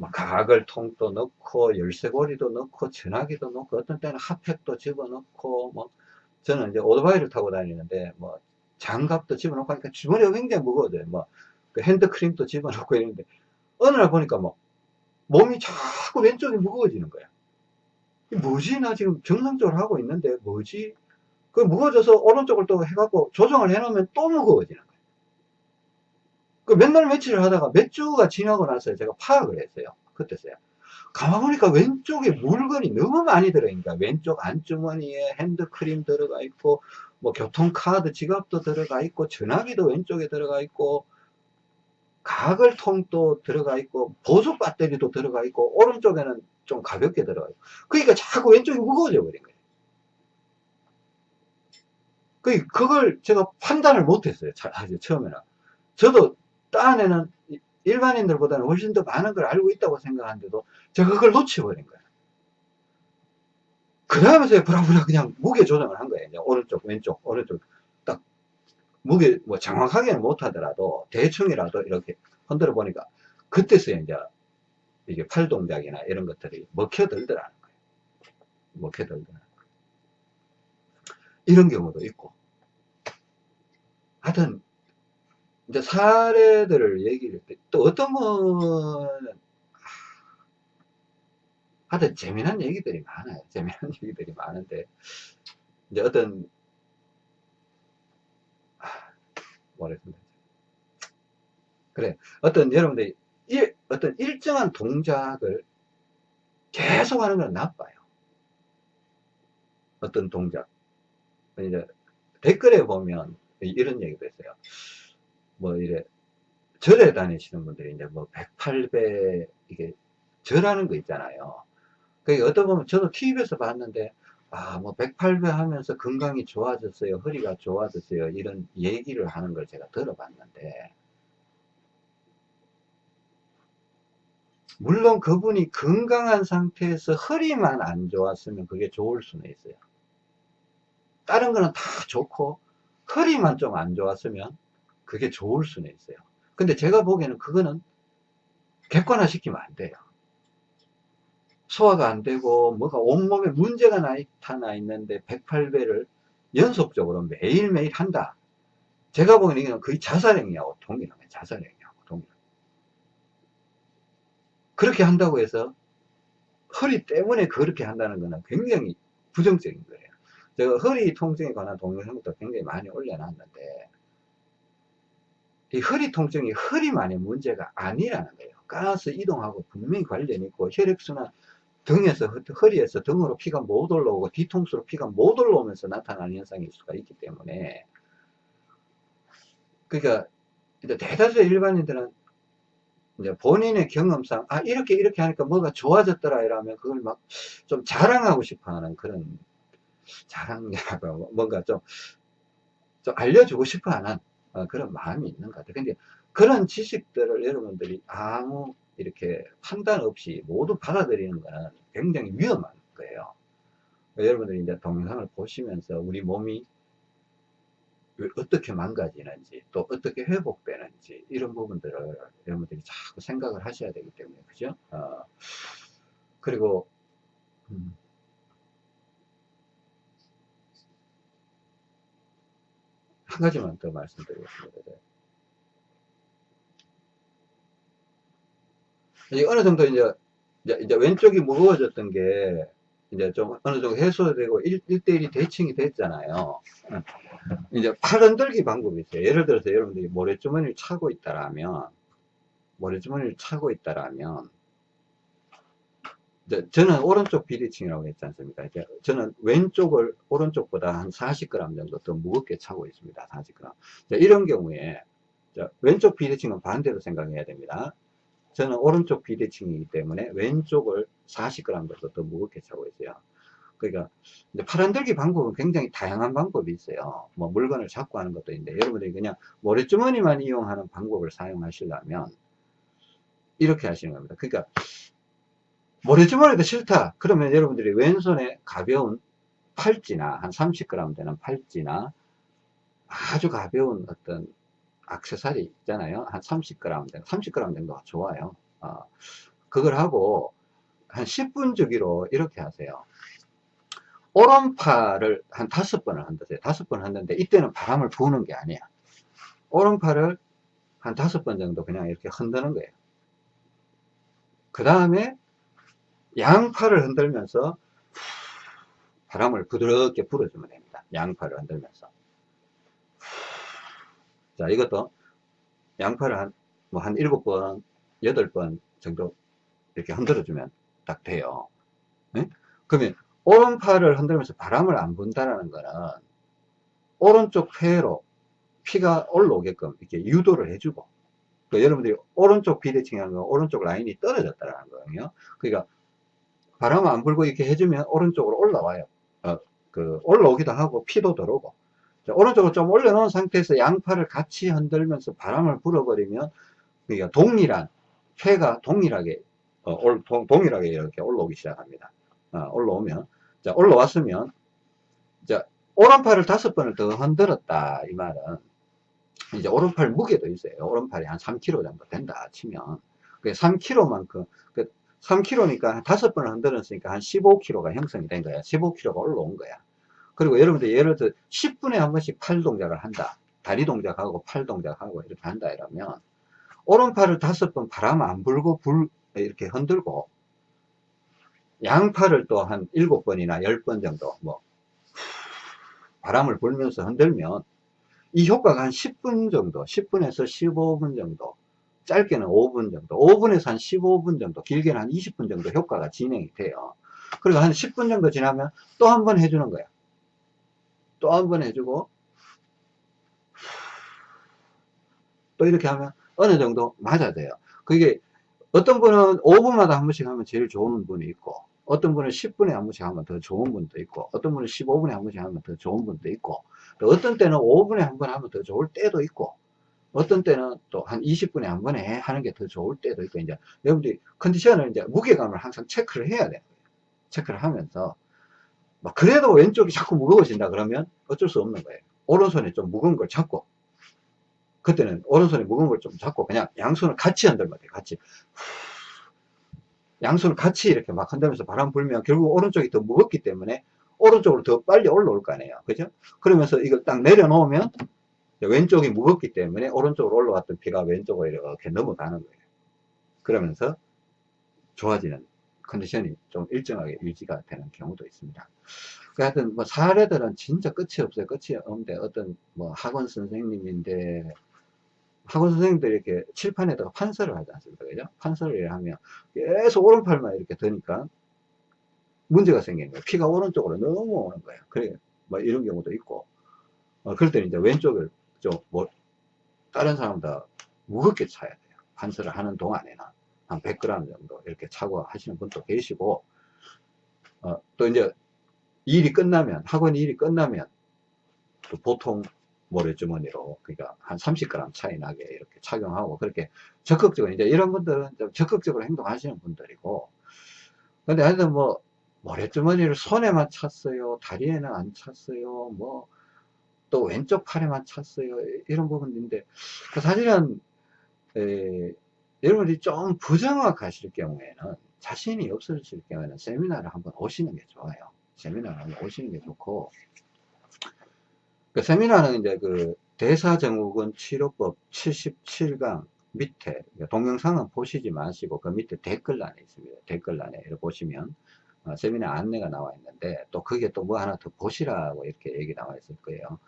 Speaker 1: 뭐, 뭐 가글 통도 넣고 열쇠고리도 넣고 전화기도 넣고 어떤 때는 핫팩도 집어넣고 뭐 저는 이제 오토바이를 타고 다니는데 뭐 장갑도 집어넣고 하니까 주머니가 굉장히 무거워져요. 뭐 그 핸드크림도 집어넣고 이러는데 어느 날 보니까 뭐 몸이 자꾸 왼쪽이 무거워지는 거야. 뭐지? 나 지금 정상적으로 하고 있는데 뭐지? 그 무거워져서 오른쪽을 또 해갖고 조정을 해놓으면 또 무거워지는 거야. 그 맨날 며칠을 하다가 몇 주가 지나고 나서 제가 파악을 했어요. 그때서야. 가만 보니까 왼쪽에 물건이 너무 많이 들어있니까 왼쪽 안주머니에 핸드크림 들어가 있고 뭐 교통카드 지갑도 들어가 있고 전화기도 왼쪽에 들어가 있고 가글통도 들어가 있고 보조 배터리도 들어가 있고 오른쪽에는 좀 가볍게 들어가 있고 그러니까 자꾸 왼쪽이 무거워져 버린 거예요. 그 그걸 제가 판단을 못했어요. 처음에는 저도 딴 애는 일반인들보다는 훨씬 더 많은 걸 알고 있다고 생각하는데도 제가 그걸 놓쳐버린 거예요. 그 다음에 제가 브라브라 그냥 무게 조정을 한 거예요. 오른쪽, 왼쪽, 오른쪽 딱 무게 뭐 정확하게는 못하더라도 대충이라도 이렇게 흔들어 보니까 그때서야 이제 이게 팔 동작이나 이런 것들이 먹혀들더라는 거예요. 먹혀들더라는 거예요. 이런 경우도 있고. 하여튼 이제 사례들을 얘기를 때또 어떤 분은 하여튼 재미난 얘기들이 많아요. 재미난 얘기들이 많은데 이제 어떤 뭐라 했습니다. 그래 어떤 여러분들이 일, 어떤 일정한 동작을 계속 하는 건 나빠요. 어떤 동작 이제 댓글에 보면 이런 얘기도 있어요. 뭐 이래 절에 다니시는 분들이 이제 뭐 108배 이게 절하는 거 있잖아요. 그게 어떤 보면 저도 TV에서 봤는데 아 뭐 108배 하면서 건강이 좋아졌어요. 허리가 좋아졌어요. 이런 얘기를 하는 걸 제가 들어봤는데 물론 그분이 건강한 상태에서 허리만 안 좋았으면 그게 좋을 수는 있어요. 다른 거는 다 좋고 허리만 좀 안 좋았으면 그게 좋을 수는 있어요. 근데 제가 보기에는 그거는 객관화 시키면 안 돼요. 소화가 안 되고 뭐가 온몸에 문제가 나타나 있는데 108배를 연속적으로 매일매일 한다. 제가 보기에는 이건 거의 자살행위하고 동일하네. 자살행위하고 동일하네. 그렇게 한다고 해서 허리 때문에 그렇게 한다는 거는 굉장히 부정적인 거예요. 제가 허리 통증에 관한 동영상도 굉장히 많이 올려놨는데 이 허리 통증이 허리만의 문제가 아니라는 거예요. 가스 이동하고 분명히 관련이 있고 혈액순환 등에서 허리에서 등으로 피가 못 올라오고 뒤통수로 피가 못 올라오면서 나타나는 현상일 수가 있기 때문에 그러니까 대다수의 일반인들은 이제 본인의 경험상 아 이렇게 이렇게 하니까 뭐가 좋아졌더라 이러면 그걸 막 좀 자랑하고 싶어하는 그런 자랑이라고 뭔가 좀, 좀 알려주고 싶어하는 어, 그런 마음이 있는 것 같아요. 근데 그런 지식들을 여러분들이 아무 이렇게 판단 없이 모두 받아들이는 거는 굉장히 위험한 거예요. 여러분들이 이제 동영상을 보시면서 우리 몸이 어떻게 망가지는지 또 어떻게 회복되는지 이런 부분들을 여러분들이 자꾸 생각을 하셔야 되기 때문에 그죠? 어, 그리고 음, 한 가지만 더 말씀드리겠습니다. 이제 어느 정도 이제, 이제, 왼쪽이 무거워졌던 게 이제 좀 어느 정도 해소되고 1, 1대1이 대칭이 됐잖아요. 이제 팔 흔들기 방법이 있어요. 예를 들어서 여러분들이 모래주머니를 차고 있다라면, 모래주머니를 차고 있다라면, 저는 오른쪽 비대칭이라고 했지 않습니까? 이제 저는 왼쪽을 오른쪽보다 한 40g 정도 더 무겁게 차고 있습니다. 40g. 이런 경우에 왼쪽 비대칭은 반대로 생각해야 됩니다. 저는 오른쪽 비대칭이기 때문에 왼쪽을 40g 정도 더 무겁게 차고 있어요. 그러니까 팔 흔들기 방법은 굉장히 다양한 방법이 있어요. 뭐 물건을 잡고 하는 것도 있는데 여러분들이 그냥 모래주머니만 이용하는 방법을 사용하시려면 이렇게 하시는 겁니다. 그러니까 모래주머니도 싫다. 그러면 여러분들이 왼손에 가벼운 팔찌나 한 30g 되는 팔찌나 아주 가벼운 어떤 악세사리 있잖아요. 한 30g 정도, 30g 정도가 좋아요. 어, 그걸 하고 한 10분 주기로 이렇게 하세요. 오른팔을 한 다섯 번을 한다세요. 다섯 번 한다는데 이때는 바람을 부는 게 아니야. 오른팔을 한 다섯 번 정도 그냥 이렇게 흔드는 거예요. 그 다음에 양팔을 흔들면서 바람을 부드럽게 불어주면 됩니다. 양팔을 흔들면서. 자, 이것도 양팔을 한, 뭐, 한 일곱 번, 여덟 번 정도 이렇게 흔들어주면 딱 돼요. 네? 그러면, 오른팔을 흔들면서 바람을 안 분다라는 거는, 오른쪽 폐로 피가 올라오게끔 이렇게 유도를 해주고, 그 여러분들이 오른쪽 비대칭이라는 건 오른쪽 라인이 떨어졌다라는 거예요. 그러니까, 바람 안 불고 이렇게 해주면 오른쪽으로 올라와요. 어, 그, 올라오기도 하고, 피도 들어오고. 자, 오른쪽으로 좀 올려놓은 상태에서 양팔을 같이 흔들면서 바람을 불어버리면 그러니까 동일한 폐가 동일하게 어, 올, 동, 동일하게 이렇게 올라오기 시작합니다. 어, 올라오면 자 올라왔으면 자 오른팔을 다섯 번을 더 흔들었다 이 말은 이제 오른팔 무게도 있어요. 오른팔이 한 3kg 정도 된다 치면 그 3kg만큼 그 3kg니까 다섯 번을 흔들었으니까 한 15kg가 형성이 된 거야. 15kg가 올라온 거야. 그리고 여러분들 예를 들어 10분에 한 번씩 팔 동작을 한다. 다리 동작하고 팔 동작하고 이렇게 한다 이러면 오른팔을 다섯 번 바람 안 불고 불 이렇게 흔들고 양팔을 또 한 일곱 번이나 열 번 정도 뭐 바람을 불면서 흔들면 이 효과가 한 10분 정도 10분에서 15분 정도 짧게는 5분 정도 5분에서 한 15분 정도 길게는 한 20분 정도 효과가 진행이 돼요. 그리고 한 10분 정도 지나면 또 한 번 해주는 거야. 또 한 번 해주고 또 이렇게 하면 어느 정도 맞아져요. 그게 어떤 분은 5분마다 한 번씩 하면 제일 좋은 분이 있고 어떤 분은 10분에 한 번씩 하면 더 좋은 분도 있고 어떤 분은 15분에 한 번씩 하면 더 좋은 분도 있고 또 어떤 때는 5분에 한 번 하면 더 좋을 때도 있고 어떤 때는 또 한 20분에 한 번에 하는 게 더 좋을 때도 있고 이제 여러분들이 컨디션을 이제 무게감을 항상 체크를 해야 돼요. 체크를 하면서. 막 그래도 왼쪽이 자꾸 무거워진다 그러면 어쩔 수 없는 거예요. 오른손에 좀 무거운 걸 잡고. 그때는 오른손에 무거운 걸 좀 잡고 그냥 양손을 같이 흔들면 돼요 같이. 양손을 같이 이렇게 막 흔들면서 바람 불면 결국 오른쪽이 더 무겁기 때문에 오른쪽으로 더 빨리 올라올 거 아니에요. 그죠? 그러면서 이걸 딱 내려놓으면 왼쪽이 무겁기 때문에 오른쪽으로 올라왔던 피가 왼쪽으로 이렇게 넘어가는 거예요. 그러면서 좋아지는 컨디션이 좀 일정하게 유지가 되는 경우도 있습니다. 그 하여튼 뭐 사례들은 진짜 끝이 없어요. 끝이 없는데 어떤 뭐 학원 선생님인데 학원 선생님들이 이렇게 칠판에다가 판서를 하지 않습니까? 그죠? 판서를 하면 계속 오른팔만 이렇게 드니까 문제가 생기는 거예요. 피가 오른쪽으로 넘어오는 거예요. 그래, 뭐 이런 경우도 있고. 어, 그럴 때는 이제 왼쪽을 좀 뭐, 다른 사람보다 무겁게 차야 돼요. 판서를 하는 동안에는. 한 100g 정도 이렇게 차고 하시는 분도 계시고, 어, 또 이제 일이 끝나면, 학원 일이 끝나면, 또 보통 모래주머니로, 그러니까 한 30g 차이 나게 이렇게 착용하고, 그렇게 적극적으로, 이제 이런 분들은 좀 적극적으로 행동하시는 분들이고, 근데 하여튼 뭐, 모래주머니를 손에만 찼어요, 다리에는 안 찼어요, 뭐, 또 왼쪽 팔에만 찼어요, 이런 부분인데, 그 사실은, 에, 여러분들이 좀 부정확하실 경우에는 자신이 없으실 경우에는 세미나를 한번 오시는 게 좋아요. 세미나를 한번 오시는 게 좋고 그 세미나는 이제 그 대사증후군 치료법 77강 밑에 동영상은 보시지 마시고 그 밑에 댓글란에 있습니다. 댓글란에 이렇게 보시면 어, 세미나 안내가 나와 있는데 또 그게 또 뭐 하나 더 보시라고 이렇게 얘기 나와 있을 거예요.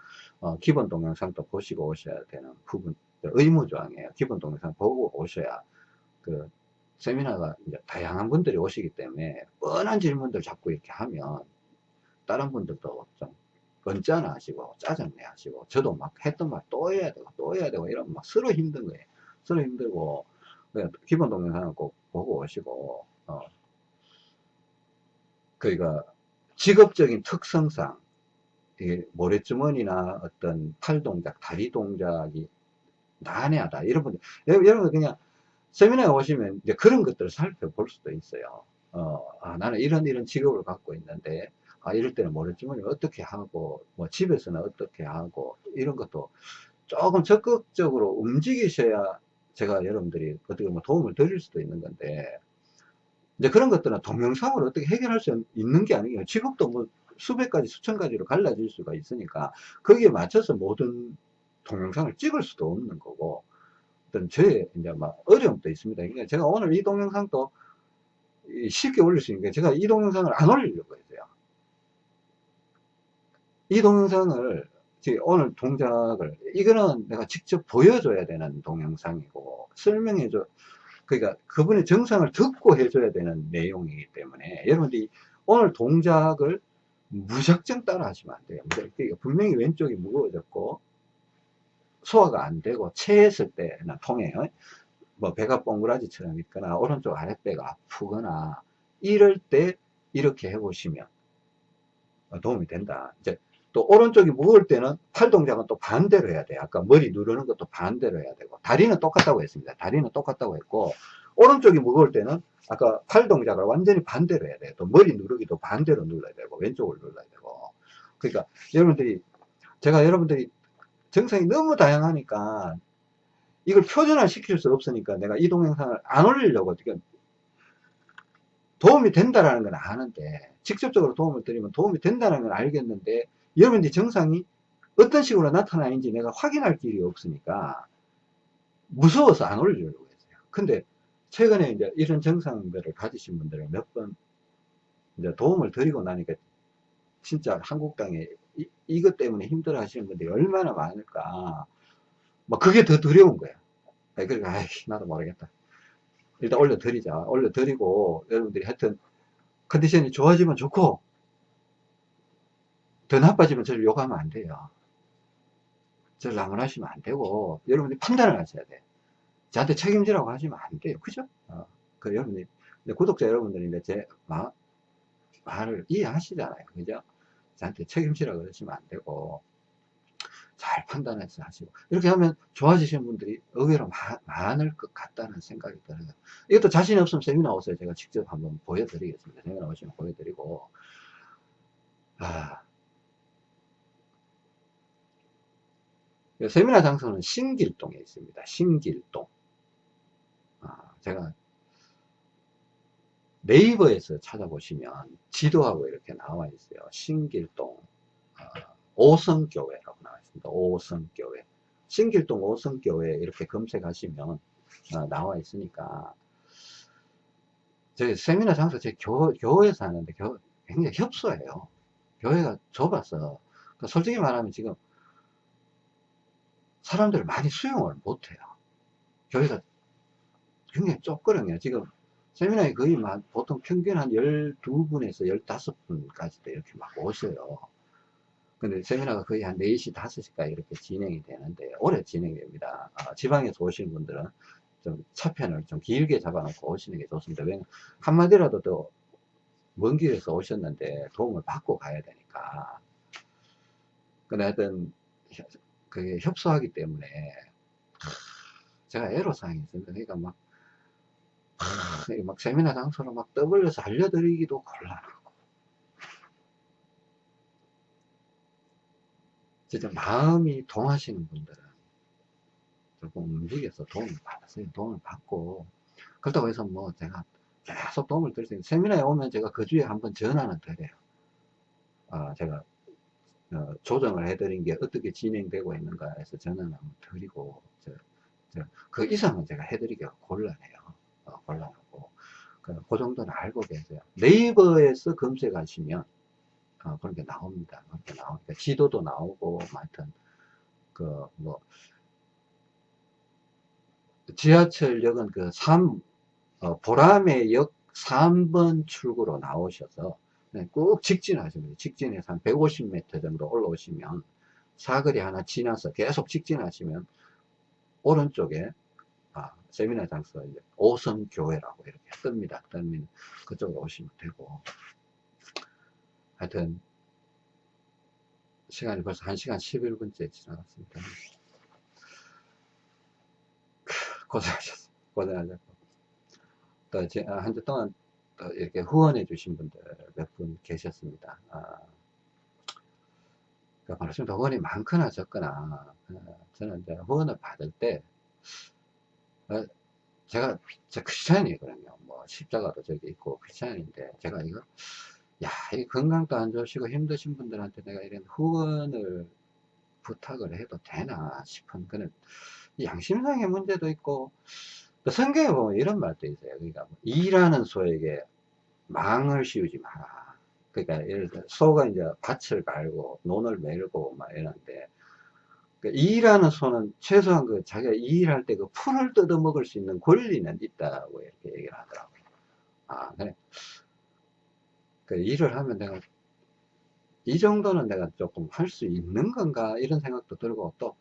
Speaker 1: 어, 기본 동영상도 보시고 오셔야 되는 부분 의무조항이에요. 기본 동영상 보고 오셔야 그 세미나가 이제 다양한 분들이 오시기 때문에 뻔한 질문들 자꾸 이렇게 하면 다른 분들도 좀 언짢아 하시고 짜증내 하시고 저도 막 했던 말 또 해야 되고 또 해야 되고 이러면 막 서로 힘든 거예요. 서로 힘들고 그냥 기본 동영상을 꼭 보고 오시고 어 그러니까 직업적인 특성상 이 모래주머니나 어떤 팔 동작, 다리 동작이 난해하다 이런 분들 여러분 그냥 세미나에 오시면 이제 그런 것들을 살펴볼 수도 있어요. 어, 아, 나는 이런 이런 직업을 갖고 있는데, 아, 이럴 때는 모래주머니 어떻게 하고, 뭐 집에서는 어떻게 하고, 이런 것도 조금 적극적으로 움직이셔야 제가 여러분들이 어떻게 뭐 도움을 드릴 수도 있는 건데, 이제 그런 것들은 동영상으로 어떻게 해결할 수 있는 게 아니에요. 직업도 뭐 수백 가지, 수천 가지로 갈라질 수가 있으니까, 거기에 맞춰서 모든 동영상을 찍을 수도 없는 거고, 어떤 저의 이제 막 어려움도 있습니다. 그러니까 제가 오늘 이 동영상도 쉽게 올릴 수 있는 게 제가 이 동영상을 안 올리려고 했어요. 이 동영상을 오늘 동작을 이거는 내가 직접 보여줘야 되는 동영상이고 설명해줘 그러니까 그분의 정상을 듣고 해줘야 되는 내용이기 때문에 여러분들이 오늘 동작을 무작정 따라 하시면 안 돼요. 그러니까 분명히 왼쪽이 무거워졌고 소화가 안 되고 체했을 때나 통에 뭐 배가 뻥그라지처럼 있거나 오른쪽 아랫배가 아프거나 이럴 때 이렇게 해보시면 도움이 된다. 이제 또 오른쪽이 무거울 때는 팔 동작은 또 반대로 해야 돼요. 아까 머리 누르는 것도 반대로 해야 되고 다리는 똑같다고 했습니다. 다리는 똑같다고 했고 오른쪽이 무거울 때는 아까 팔 동작을 완전히 반대로 해야 돼요. 또 머리 누르기도 반대로 눌러야 되고 왼쪽을 눌러야 되고 그러니까 여러분들이 제가 여러분들이 정상이 너무 다양하니까 이걸 표준화 시킬 수 없으니까 내가 이 동영상을 안 올리려고 어떻게 도움이 된다라는 건 아는데 직접적으로 도움을 드리면 도움이 된다는 건 알겠는데 여러분들이 정상이 어떤 식으로 나타나는지 내가 확인할 길이 없으니까 무서워서 안 올리려고 했어요. 근데 최근에 이제 이런 정상들을 가지신 분들을 몇 번 이제 도움을 드리고 나니까 진짜 한국 땅에 이, 이것 때문에 힘들어 하시는 분들이 얼마나 많을까. 뭐 그게 더 두려운 거야. 그러니까, 아이, 나도 모르겠다. 일단 올려드리자. 올려드리고, 여러분들이 하여튼, 컨디션이 좋아지면 좋고, 더 나빠지면 저를 욕하면 안 돼요. 저를 나무라시면 안 되고, 여러분들이 판단을 하셔야 돼. 저한테 책임지라고 하시면 안 돼요. 그죠? 어, 그 여러분들이, 구독자 여러분들이 제 마, 말을 이해하시잖아요. 그죠? 저한테 책임지라 그러시면 안 되고, 잘 판단해서 하시고 이렇게 하면 좋아지시는 분들이 의외로 마, 많을 것 같다는 생각이 들어요 이것도 자신이 없으면 세미나 오세요 제가 직접 한번 보여드리겠습니다 세미나 오시면 보여드리고 아, 세미나 장소는 신길동에 있습니다 신길동 아, 제가 네이버에서 찾아보시면 지도하고 이렇게 나와 있어요. 신길동 어, 오성교회라고 나와 있습니다. 오성교회. 신길동 오성교회 이렇게 검색하시면 어, 나와 있으니까 저희 세미나 장소 제 교, 교회에서 하는데 교, 굉장히 협소해요. 교회가 좁아서 그러니까 솔직히 말하면 지금 사람들을 많이 수용을 못해요. 교회가 굉장히 좁거든요. 지금 세미나에 거의 막 보통 평균 한 12분에서 15분까지도 이렇게 막 오셔요. 근데 세미나가 거의 한 4시, 5시까지 이렇게 진행이 되는데, 오래 진행됩니다. 아, 지방에서 오시는 분들은 좀 차편을 좀 길게 잡아놓고 오시는 게 좋습니다. 왜냐면 한마디라도 더 먼 길에서 오셨는데 도움을 받고 가야 되니까. 근데 하여튼, 협- 그게 협소하기 때문에, 하, 제가 애로사항이 있습니다. 그러니까 막, 막 세미나 장소로 막 떠벌려서 알려드리기도 곤란하고. 진짜 마음이 동하시는 분들은 조금 움직여서 도움을 받으세요. 도움을 받고. 그렇다고 해서 뭐 제가 계속 도움을 드릴 수 있는, 세미나에 오면 제가 그 주에 한번 전화는 드려요. 아, 제가 어, 조정을 해드린 게 어떻게 진행되고 있는가 해서 전화는 한번 드리고, 저, 저, 그 이상은 제가 해드리기가 곤란해요. 어, 곤란하고. 그, 그 정도는 알고 계세요. 네이버에서 검색하시면, 어, 그런 게 나옵니다. 그렇게 나오니까 지도도 나오고, 뭐 하여튼, 그, 뭐, 지하철역은 그 3, 어, 보라매 역 3번 출구로 나오셔서 네, 꾹 직진하시면 직진해서 한 150m 정도 올라오시면 사거리 하나 지나서 계속 직진하시면 오른쪽에 아, 세미나 장소 이제 오성교회라고 이렇게 뜹니다. 뜨면 그쪽으로 오시면 되고 하여튼 시간이 벌써 1시간 11분째 지나갔습니다. 고생하셨습니다. 고생하셨고 또 한 주 동안 또 이렇게 후원해 주신 분들 몇 분 계셨습니다. 아, 그 말씀도 후원이 많거나 적거나 어, 저는 이제 후원을 받을 때 어, 제가 저 크리스찬이거든요. 뭐 십자가도 저기 있고 크리스찬인데 제가 이거 야, 이 건강도 안 좋으시고 힘드신 분들한테 내가 이런 후원을 부탁을 해도 되나 싶은 그런 양심상의 문제도 있고 또 성경에 보면 이런 말도 있어요. 그러니까 뭐 일하는 소에게 망을 씌우지 마라. 그러니까 예를 들어 소가 이제 밭을 갈고 논을 메고 막 이러는데 그 일하는 소는 최소한 그 자기가 일할 때 그 풀을 뜯어 먹을 수 있는 권리는 있다고 이렇게 얘기를 하더라고요. 아, 그래. 그 일을 하면 내가 이 정도는 내가 조금 할 수 있는 건가 이런 생각도 들고 또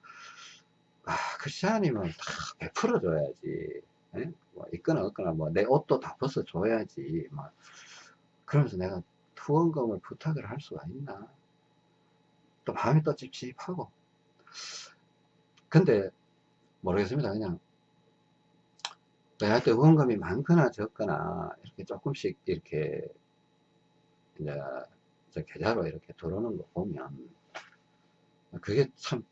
Speaker 1: 아, 크리스찬이면 다 베풀어 줘야지. 예? 뭐 있거나 없거나 뭐 내 옷도 다 벗어 줘야지. 막 그러면서 내가 후원금을 부탁을 할 수가 있나? 또 마음이 또 찝찝하고. 근데 모르겠습니다. 그냥 내한테 후원금이 많거나 적거나 이렇게 조금씩 이렇게 이제 저 계좌로 이렇게 들어오는 거 보면 그게 참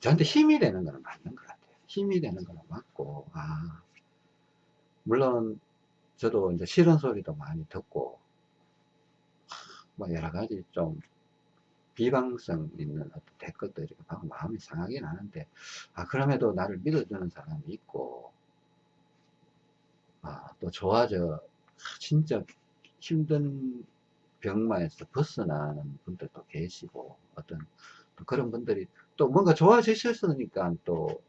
Speaker 1: 저한테 힘이 되는 거는 맞는 것 같아요. 힘이 되는 거는 맞고 아 물론 저도 이제 싫은 소리도 많이 듣고 뭐 여러 가지 좀 비방성 있는 어떤 이렇게 보고 마음이 상하긴 하는데 아 그럼에도 나를 믿어주는 사람이 있고 아 또 좋아져 아, 진짜 힘든 병마에서 벗어나는 분들도 계시고 어떤 또 그런 분들이 또 뭔가 좋아지셨으니까 또,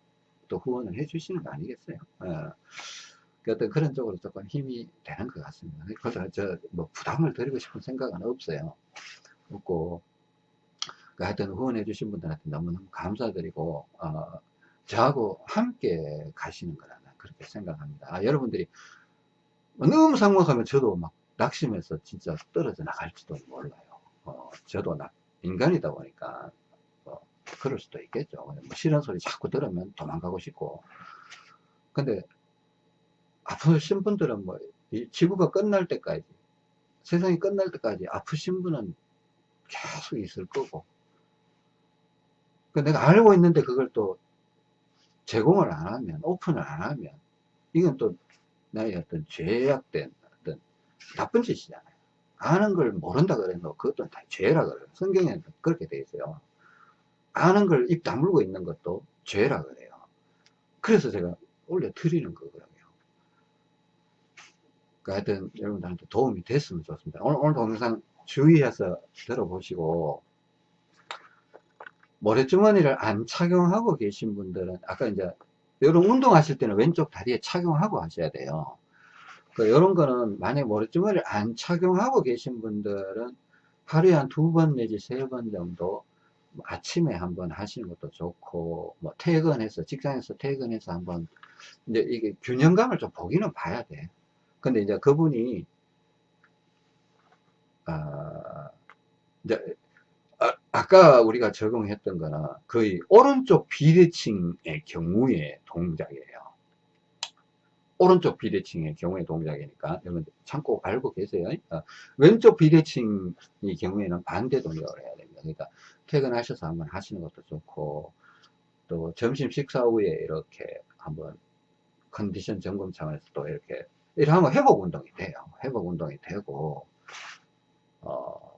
Speaker 1: 또 후원을 해 주시는 거 아니겠어요? 어, 그 어떤 그런 쪽으로 조금 힘이 되는 것 같습니다. 그래서 저 뭐 부담을 드리고 싶은 생각은 없어요. 없고 그 하여튼 후원해 주신 분들한테 너무너무 감사드리고 어, 저하고 함께 가시는 거라 그렇게 생각합니다. 아, 여러분들이 너무 삭막하면 저도 막 낙심해서 진짜 떨어져 나갈지도 몰라요. 어, 저도 나, 인간이다 보니까 뭐 그럴 수도 있겠죠. 뭐 싫은 소리 자꾸 들으면 도망가고 싶고 근데 아프신 분들은 뭐이 지구가 끝날 때까지 세상이 끝날 때까지 아프신 분은 계속 있을 거고 그 내가 알고 있는데 그걸 또 제공을 안 하면 오픈을 안 하면 이건 또 나의 어떤 죄악된 어떤 나쁜 짓이잖아요. 아는 걸 모른다 그래도 그것도 다 죄라 그래요. 성경에는 그렇게 돼 있어요. 아는 걸 입 다물고 있는 것도 죄라 그래요. 그래서 제가 올려 드리는 거거든요. 그 하여튼 여러분들한테 도움이 됐으면 좋습니다. 오늘, 오늘 동영상 주의해서 들어보시고 모래주머니를 안 착용하고 계신 분들은 아까 이제 이런 운동하실 때는 왼쪽 다리에 착용하고 하셔야 돼요. 그 이런 거는 만약 모래주머니를 안 착용하고 계신 분들은 하루에 한 두 번 내지 세 번 정도 뭐 아침에 한번 하시는 것도 좋고 뭐 퇴근해서 직장에서 퇴근해서 한번 이제 이게 균형감을 좀 보기는 봐야 돼. 근데 이제 그분이 아 이제 아, 까 우리가 적용했던 거는 거의 오른쪽 비대칭의 경우의 동작이에요. 오른쪽 비대칭의 경우의 동작이니까 여러분 참고 알고 계세요. 어, 왼쪽 비대칭의 경우에는 반대 동작을 해야 됩니다. 그러니까 퇴근하셔서 한번 하시는 것도 좋고 또 점심 식사 후에 이렇게 한번 컨디션 점검 차원에서 또 이렇게 이렇게 하면 회복 운동이 돼요. 회복 운동이 되고 어,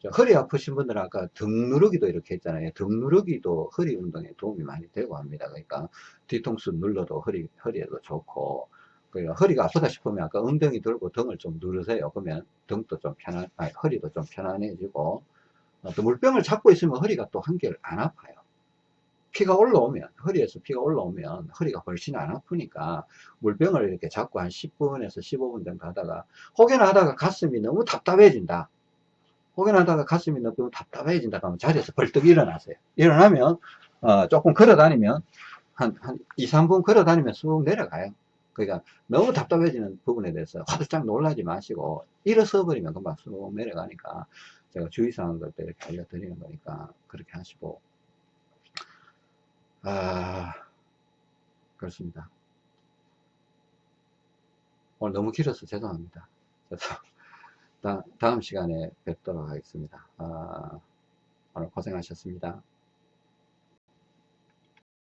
Speaker 1: 저 허리 아프신 분들은 아까 등 누르기도 이렇게 했잖아요. 등 누르기도 허리 운동에 도움이 많이 되고 합니다. 그러니까 뒤통수 눌러도 허리, 허리에도 좋고, 그러니까 허리가 아프다 싶으면 아까 엉덩이 들고 등을 좀 누르세요. 그러면 등도 좀 편한, 아니, 허리도 좀 편안해지고, 어, 또 물병을 잡고 있으면 허리가 또 한결 안 아파요. 피가 올라오면, 허리에서 피가 올라오면 허리가 훨씬 안 아프니까 물병을 이렇게 잡고 한 10분에서 15분 정도 하다가 혹여나 하다가 가슴이 너무 답답해진다. 혹여나 하다가 가슴이 너무 답답해진다 하면 자리에서 벌떡 일어나세요. 일어나면 어, 조금 걸어 다니면 한, 한 2, 3분 걸어 다니면 쑥 내려가요. 그러니까 너무 답답해지는 부분에 대해서 화들짝 놀라지 마시고 일어서 버리면 금방 쑥 내려가니까 제가 주의사항 것도 이렇게 알려드리는 거니까 그렇게 하시고 아 그렇습니다. 오늘 너무 길어서 죄송합니다. 그래서 다, 다음 시간에 뵙도록 하겠습니다. 아, 오늘 고생하셨습니다.